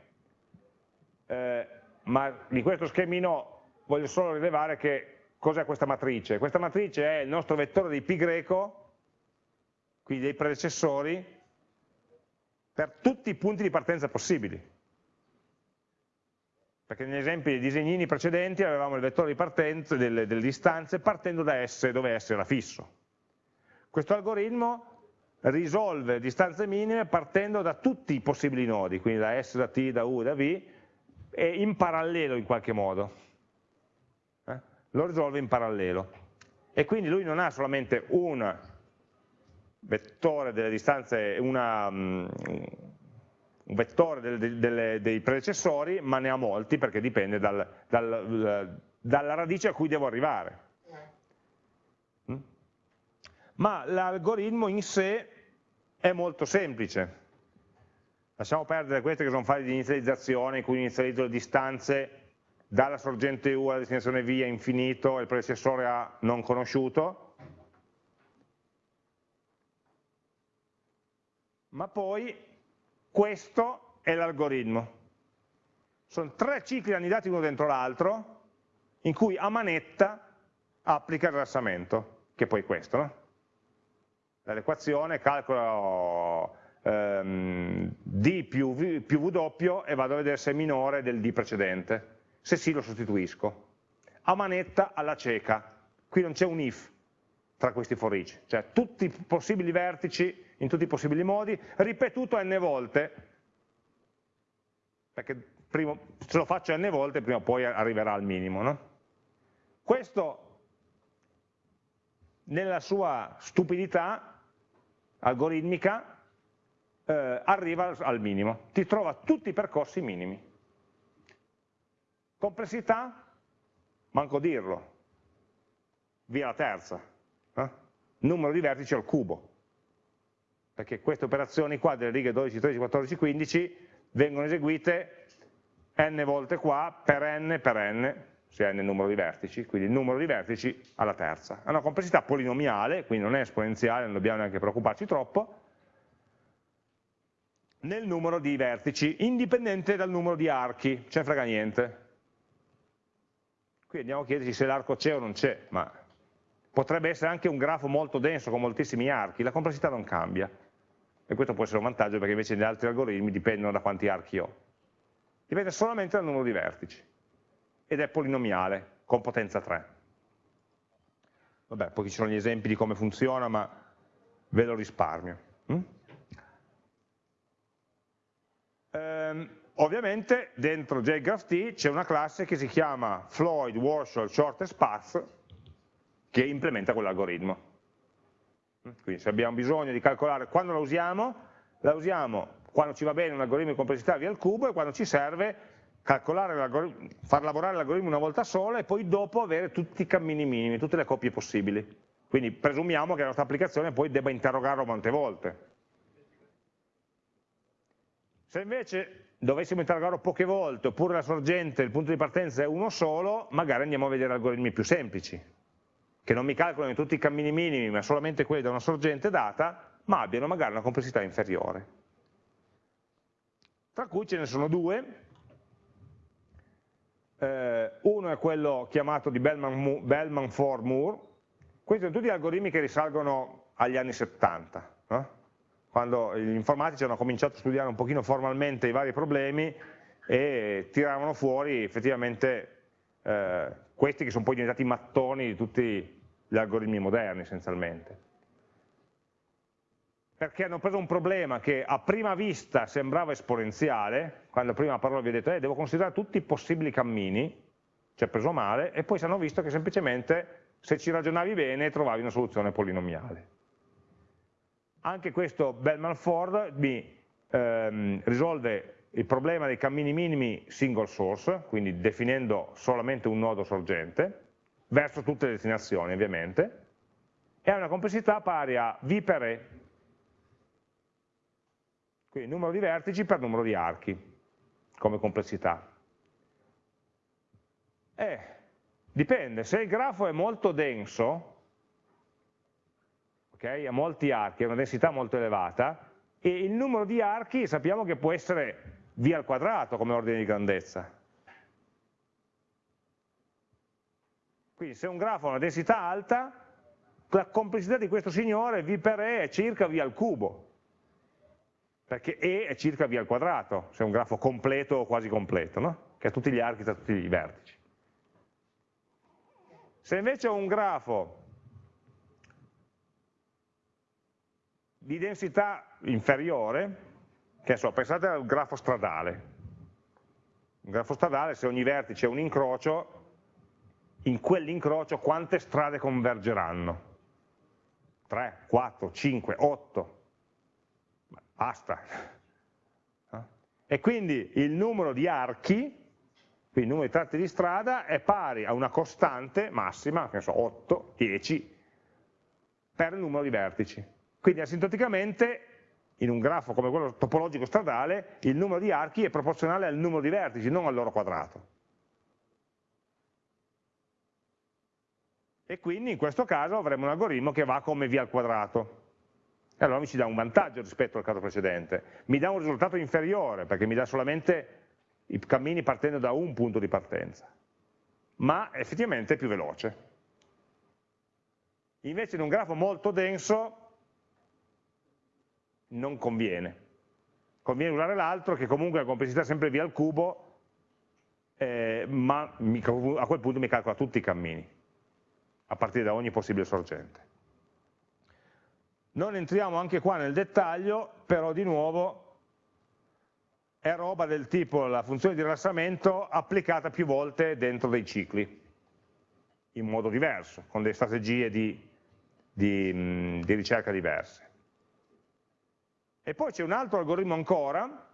eh, ma di questo schemino voglio solo rilevare che cos'è questa matrice. Questa matrice è il nostro vettore di pi greco, quindi dei predecessori, per tutti i punti di partenza possibili. Perché negli esempi dei disegnini precedenti avevamo il vettore di partenza delle, delle distanze partendo da S, dove S era fisso. Questo algoritmo risolve distanze minime partendo da tutti i possibili nodi, quindi da S, da T, da U, da V, e in parallelo in qualche modo. Eh? Lo risolve in parallelo. E quindi lui non ha solamente un vettore delle distanze, una, um, un vettore delle, delle, dei predecessori, ma ne ha molti perché dipende dal, dal, dalla radice a cui devo arrivare. Ma l'algoritmo in sé è molto semplice. Lasciamo perdere queste che sono fasi di inizializzazione in cui inizializzo le distanze dalla sorgente U alla destinazione V a infinito e il predecessore A non conosciuto, ma poi questo è l'algoritmo. Sono tre cicli annidati uno dentro l'altro in cui a manetta applica il rilassamento, che poi è questo, no? dall'equazione calcolo ehm, d più v, più w e vado a vedere se è minore del d precedente. Se sì lo sostituisco. A manetta alla cieca. Qui non c'è un if tra questi for each, cioè tutti i possibili vertici in tutti i possibili modi, ripetuto n volte, perché prima, se lo faccio n volte prima o poi arriverà al minimo. No? Questo nella sua stupidità algoritmica eh, arriva al minimo, ti trova tutti i percorsi minimi. Complessità? Manco dirlo, via la terza, eh? numero di vertici al cubo, perché queste operazioni qua delle righe 12, 13, 14, 15 vengono eseguite n volte qua per n per n, se n è il numero di vertici, quindi il numero di vertici alla terza. Ha una complessità polinomiale, quindi non è esponenziale, non dobbiamo neanche preoccuparci troppo, nel numero di vertici, indipendente dal numero di archi, ce ne frega niente. Qui andiamo a chiederci se l'arco c'è o non c'è, ma potrebbe essere anche un grafo molto denso con moltissimi archi, la complessità non cambia. E questo può essere un vantaggio perché invece gli altri algoritmi dipendono da quanti archi ho. Dipende solamente dal numero di vertici ed è polinomiale con potenza 3. Vabbè, poi ci sono gli esempi di come funziona, ma ve lo risparmio. Mm? Ehm, ovviamente dentro JGraphT c'è una classe che si chiama Floyd Warshall Shortest Path che implementa quell'algoritmo. Quindi se abbiamo bisogno di calcolare quando la usiamo, la usiamo quando ci va bene un algoritmo di complessità via il cubo e quando ci serve far lavorare l'algoritmo una volta sola e poi dopo avere tutti i cammini minimi, tutte le coppie possibili. Quindi presumiamo che la nostra applicazione poi debba interrogarlo molte volte. Se invece dovessimo interrogarlo poche volte, oppure la sorgente, il punto di partenza è uno solo, magari andiamo a vedere algoritmi più semplici, che non mi calcolano tutti i cammini minimi, ma solamente quelli da una sorgente data, ma abbiano magari una complessità inferiore. Tra cui ce ne sono due, eh, uno è quello chiamato di Bellman-Ford-Moore, questi sono tutti algoritmi che risalgono agli anni 70, no? quando gli informatici hanno cominciato a studiare un pochino formalmente i vari problemi e tiravano fuori effettivamente eh, questi che sono poi diventati mattoni di tutti gli algoritmi moderni essenzialmente perché hanno preso un problema che a prima vista sembrava esponenziale, quando prima parola vi ho detto eh, devo considerare tutti i possibili cammini, ci ha preso male, e poi si hanno visto che semplicemente se ci ragionavi bene trovavi una soluzione polinomiale. Anche questo Bellman-Ford mi ehm, risolve il problema dei cammini minimi single source, quindi definendo solamente un nodo sorgente, verso tutte le destinazioni ovviamente, e ha una complessità pari a V per E, quindi numero di vertici per numero di archi, come complessità. Eh, dipende, se il grafo è molto denso, okay, ha molti archi, ha una densità molto elevata, e il numero di archi sappiamo che può essere v al quadrato come ordine di grandezza. Quindi se un grafo ha una densità alta, la complessità di questo signore v per e è circa v al cubo, perché e è circa v al quadrato, se è un grafo completo o quasi completo, no? che ha tutti gli archi e tutti i vertici. Se invece ho un grafo di densità inferiore, che so, pensate al grafo stradale. Un grafo stradale, se ogni vertice è un incrocio, in quell'incrocio quante strade convergeranno? 3, 4, 5, 8. Basta. E quindi il numero di archi, quindi il numero di tratti di strada, è pari a una costante massima, che ne so, 8, 10, per il numero di vertici. Quindi asintoticamente in un grafo come quello topologico stradale, il numero di archi è proporzionale al numero di vertici, non al loro quadrato. E quindi in questo caso avremo un algoritmo che va come v al quadrato. E allora mi ci dà un vantaggio rispetto al caso precedente. Mi dà un risultato inferiore, perché mi dà solamente i cammini partendo da un punto di partenza. Ma effettivamente è più veloce. Invece in un grafo molto denso non conviene. Conviene usare l'altro che comunque la complessità sempre via al cubo, eh, ma mi, a quel punto mi calcola tutti i cammini, a partire da ogni possibile sorgente. Non entriamo anche qua nel dettaglio, però di nuovo è roba del tipo la funzione di rilassamento applicata più volte dentro dei cicli, in modo diverso, con delle strategie di, di, di ricerca diverse. E poi c'è un altro algoritmo ancora,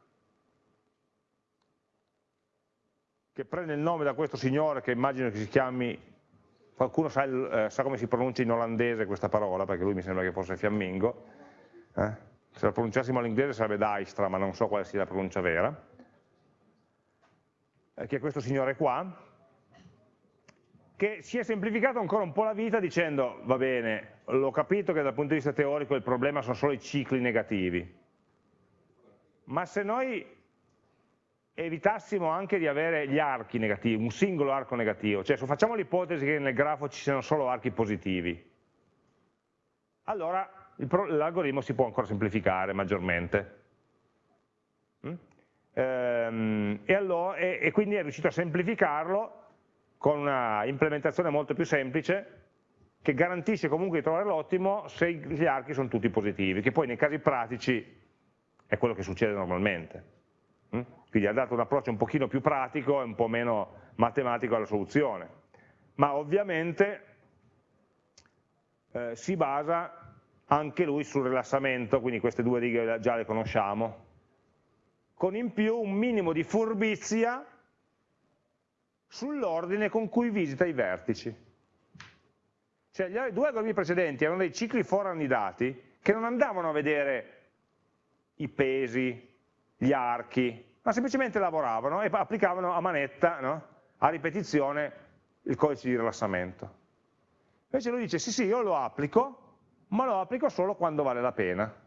che prende il nome da questo signore che immagino che si chiami, qualcuno sa, eh, sa come si pronuncia in olandese questa parola, perché lui mi sembra che fosse fiammingo, eh? se la pronunciassimo all'inglese sarebbe Dijkstra, ma non so quale sia la pronuncia vera, eh, che è questo signore qua, che si è semplificato ancora un po' la vita dicendo, va bene, l'ho capito che dal punto di vista teorico il problema sono solo i cicli negativi, ma se noi evitassimo anche di avere gli archi negativi, un singolo arco negativo, cioè se facciamo l'ipotesi che nel grafo ci siano solo archi positivi, allora l'algoritmo si può ancora semplificare maggiormente. Mm? Ehm, e, allora, e, e quindi è riuscito a semplificarlo con una implementazione molto più semplice che garantisce comunque di trovare l'ottimo se gli archi sono tutti positivi, che poi nei casi pratici è quello che succede normalmente. Mm? Quindi ha dato un approccio un pochino più pratico e un po' meno matematico alla soluzione. Ma ovviamente eh, si basa anche lui sul rilassamento, quindi queste due righe già le conosciamo, con in più un minimo di furbizia sull'ordine con cui visita i vertici. Cioè gli due algoritmi precedenti erano dei cicli forannidati che non andavano a vedere i pesi, gli archi, ma semplicemente lavoravano e applicavano a manetta, no? a ripetizione, il codice di rilassamento. Invece lui dice sì sì io lo applico, ma lo applico solo quando vale la pena.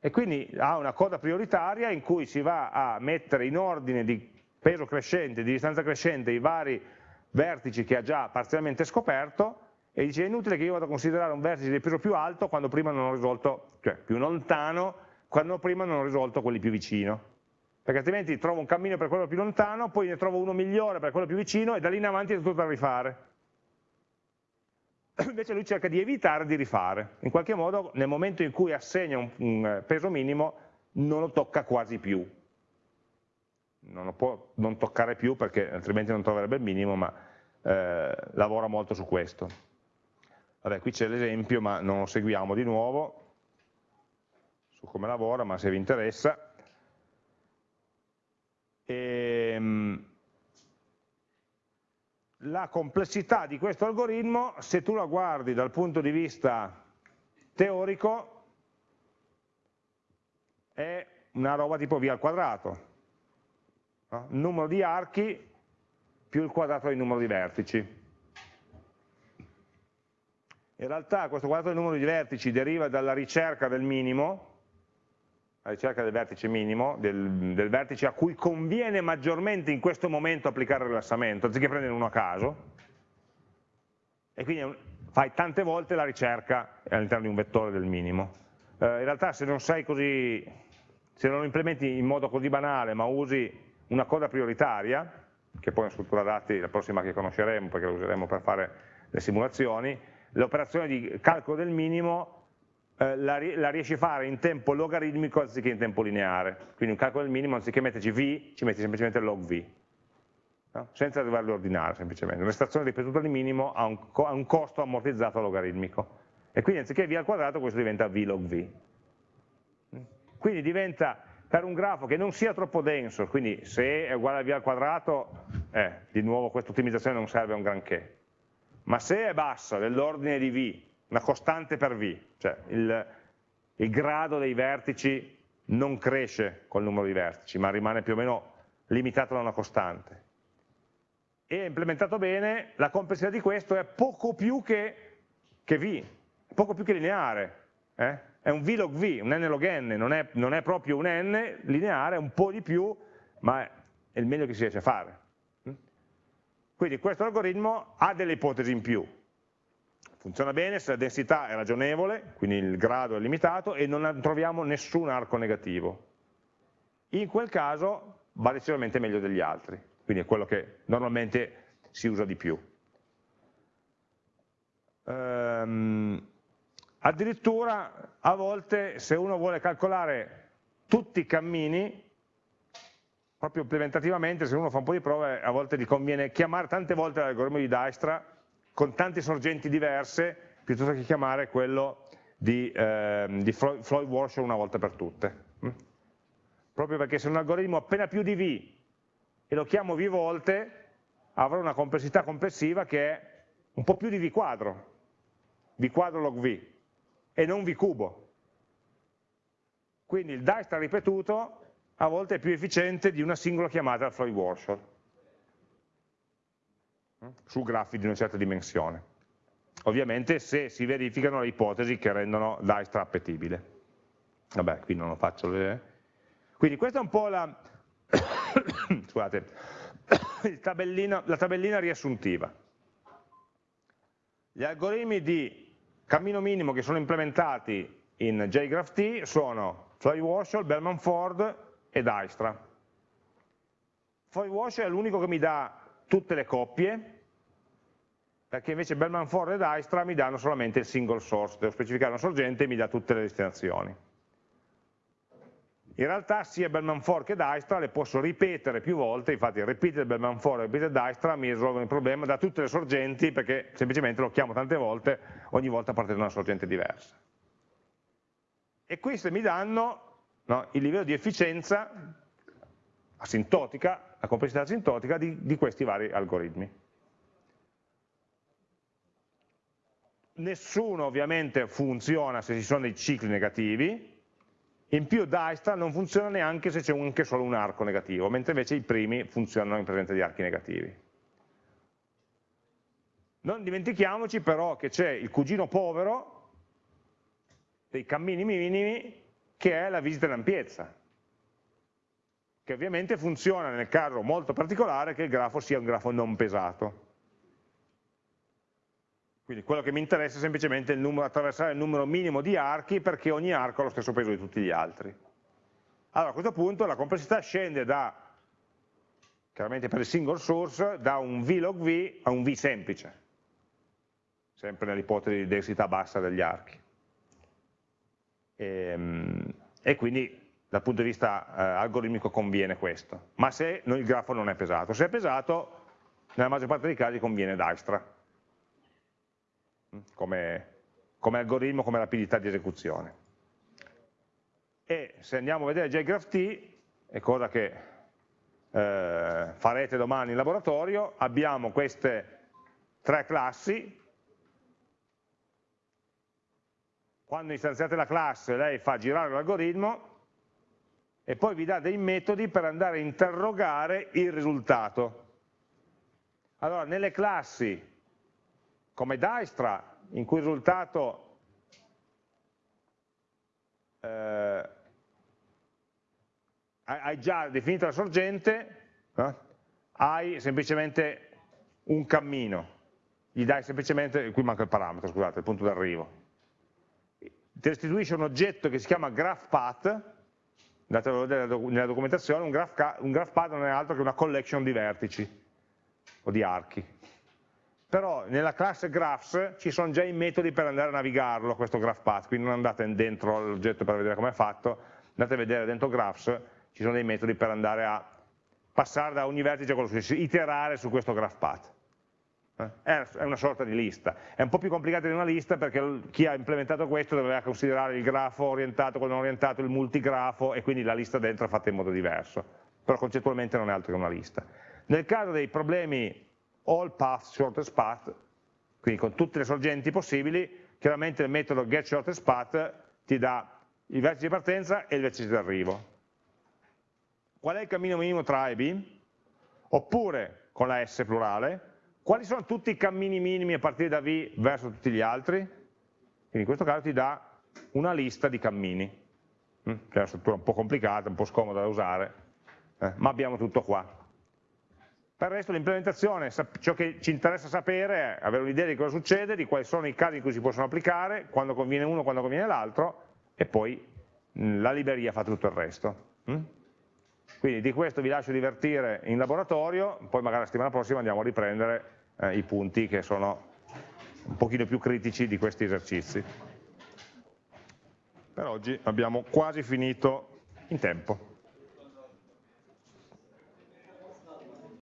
E quindi ha una coda prioritaria in cui si va a mettere in ordine di peso crescente, di distanza crescente i vari vertici che ha già parzialmente scoperto e dice è inutile che io vada a considerare un vertice di peso più alto quando prima non ho risolto, cioè più lontano, quando prima non ho risolto quelli più vicino. Perché altrimenti trovo un cammino per quello più lontano, poi ne trovo uno migliore per quello più vicino e da lì in avanti è tutto da rifare. Invece lui cerca di evitare di rifare. In qualche modo nel momento in cui assegna un, un peso minimo non lo tocca quasi più non lo può non toccare più perché altrimenti non troverebbe il minimo, ma eh, lavora molto su questo. Vabbè, qui c'è l'esempio, ma non lo seguiamo di nuovo su come lavora, ma se vi interessa. E, la complessità di questo algoritmo, se tu la guardi dal punto di vista teorico, è una roba tipo V al quadrato, No? Numero di archi più il quadrato del numero di vertici. In realtà questo quadrato del numero di vertici deriva dalla ricerca del minimo, la ricerca del vertice minimo, del, del, vertice a cui conviene maggiormente in questo momento applicare il rilassamento, anziché prendere uno a caso, e quindi fai tante volte la ricerca all'interno di un vettore del minimo. Eh, in realtà se non sei così, se non lo implementi in modo così banale, ma usi una coda prioritaria, che poi è una struttura dati la prossima che conosceremo, perché la useremo per fare le simulazioni, l'operazione di calcolo del minimo eh, la, la, riesci a fare in tempo logaritmico anziché in tempo lineare. Quindi un calcolo del minimo, anziché metterci v, ci metti semplicemente log v, no? senza doverlo ordinare semplicemente. Un'estrazione ripetuta di minimo ha un, ha un, costo ammortizzato logaritmico. E quindi anziché v al quadrato questo diventa v log v. Quindi diventa, per un grafo che non sia troppo denso, quindi se è uguale a v al quadrato, eh, di nuovo questa ottimizzazione non serve a un granché ma se è bassa, dell'ordine di V, una costante per V, cioè il, il grado dei vertici non cresce col numero di vertici, ma rimane più o meno limitato da una costante. E implementato bene, la complessità di questo è poco più che, che V, poco più che lineare. Eh? È un V log V, un n log n, non è, non è proprio un n lineare, è un po' di più, ma è il meglio che si riesce a fare. Quindi questo algoritmo ha delle ipotesi in più. Funziona bene se la densità è ragionevole, quindi il grado è limitato e non troviamo nessun arco negativo. In quel caso va decisamente meglio degli altri, quindi è quello che normalmente si usa di più. Ehm, addirittura a volte se uno vuole calcolare tutti i cammini proprio implementativamente se uno fa un po' di prove a volte gli conviene chiamare tante volte l'algoritmo di Dijkstra con tante sorgenti diverse piuttosto che chiamare quello di, eh, di Floyd Warshall una volta per tutte. Mm? Proprio perché se un algoritmo appena più di V e lo chiamo V volte avrà una complessità complessiva che è un po' più di V quadro, V quadro log V e non V cubo. Quindi il Dijkstra ripetuto a volte è più efficiente di una singola chiamata al Floyd Warshall mm? su grafi di una certa dimensione. Ovviamente se si verificano le ipotesi che rendono Dijkstra appetibile. Vabbè, qui non lo faccio vedere. Quindi questa è un po' la, scusate, tabellina, la tabellina riassuntiva. Gli algoritmi di cammino minimo che sono implementati in JGraphT sono Floyd Warshall, Bellman Ford, e Dijkstra. FoyWash è l'unico che mi dà tutte le coppie, perché invece Bellman Ford e Dijkstra mi danno solamente il single source, devo specificare una sorgente e mi dà tutte le destinazioni. In realtà sia Bellman Ford che Dijkstra le posso ripetere più volte, infatti repeated Bellman Ford e repeated Dijkstra mi risolvono il problema da tutte le sorgenti perché semplicemente lo chiamo tante volte, ogni volta partendo da una sorgente diversa. E queste mi danno no? il livello di efficienza asintotica, la complessità asintotica di, di questi vari algoritmi. Nessuno ovviamente funziona se ci sono dei cicli negativi, in più Dijkstra non funziona neanche se c'è anche solo un arco negativo, mentre invece i primi funzionano in presenza di archi negativi. Non dimentichiamoci però che c'è il cugino povero dei cammini minimi che è la visita in ampiezza, che ovviamente funziona nel caso molto particolare che il grafo sia un grafo non pesato. Quindi quello che mi interessa è semplicemente il numero, attraversare il numero minimo di archi perché ogni arco ha lo stesso peso di tutti gli altri. Allora a questo punto la complessità scende da, chiaramente per il single source, da un V log V a un V semplice, sempre nell'ipotesi di densità bassa degli archi. E, ehm, e quindi dal punto di vista eh, algoritmico conviene questo, ma se il grafo non è pesato. Se è pesato, nella maggior parte dei casi conviene Dijkstra, come, come algoritmo, come rapidità di esecuzione. E se andiamo a vedere JGraphT, è cosa che eh, farete domani in laboratorio, abbiamo queste tre classi, quando istanziate la classe lei fa girare l'algoritmo e poi vi dà dei metodi per andare a interrogare il risultato. Allora, nelle classi come Dijkstra, in cui il risultato eh, hai già definito la sorgente, eh, hai semplicemente un cammino, gli dai semplicemente, qui manca il parametro, scusate, il punto d'arrivo. Ti restituisce un oggetto che si chiama GraphPath, andate a vedere nella documentazione, un, graph, GraphPath non è altro che una collection di vertici o di archi. Però nella classe graphs ci sono già i metodi per andare a navigarlo, questo GraphPath, quindi non andate dentro l'oggetto per vedere come è fatto, andate a vedere dentro graphs, ci sono dei metodi per andare a passare da ogni vertice a quello successivo, iterare su questo GraphPath. Eh? È una sorta di lista, è un po' più complicata di una lista perché chi ha implementato questo doveva considerare il grafo orientato, quello non orientato, il multigrafo e quindi la lista dentro è fatta in modo diverso, però concettualmente non è altro che una lista. Nel caso dei problemi all path, shortest path, quindi con tutte le sorgenti possibili, chiaramente il metodo getShortestPath ti dà il vertice di partenza e il vertice di arrivo. Qual è il cammino minimo tra A e B? Oppure, con la S plurale, quali sono tutti i cammini minimi a partire da V verso tutti gli altri? Quindi in questo caso ti dà una lista di cammini, mm? è una struttura un po' complicata, un po' scomoda da usare, eh, ma abbiamo tutto qua. Per il resto l'implementazione, ciò che ci interessa sapere è avere un'idea di cosa succede, di quali sono i casi in cui si possono applicare, quando conviene uno, quando conviene l'altro, e poi la libreria fa tutto il resto. Mm? Quindi di questo vi lascio divertire in laboratorio, poi magari la settimana prossima andiamo a riprendere eh, i punti che sono un pochino più critici di questi esercizi. Per oggi abbiamo quasi finito in tempo.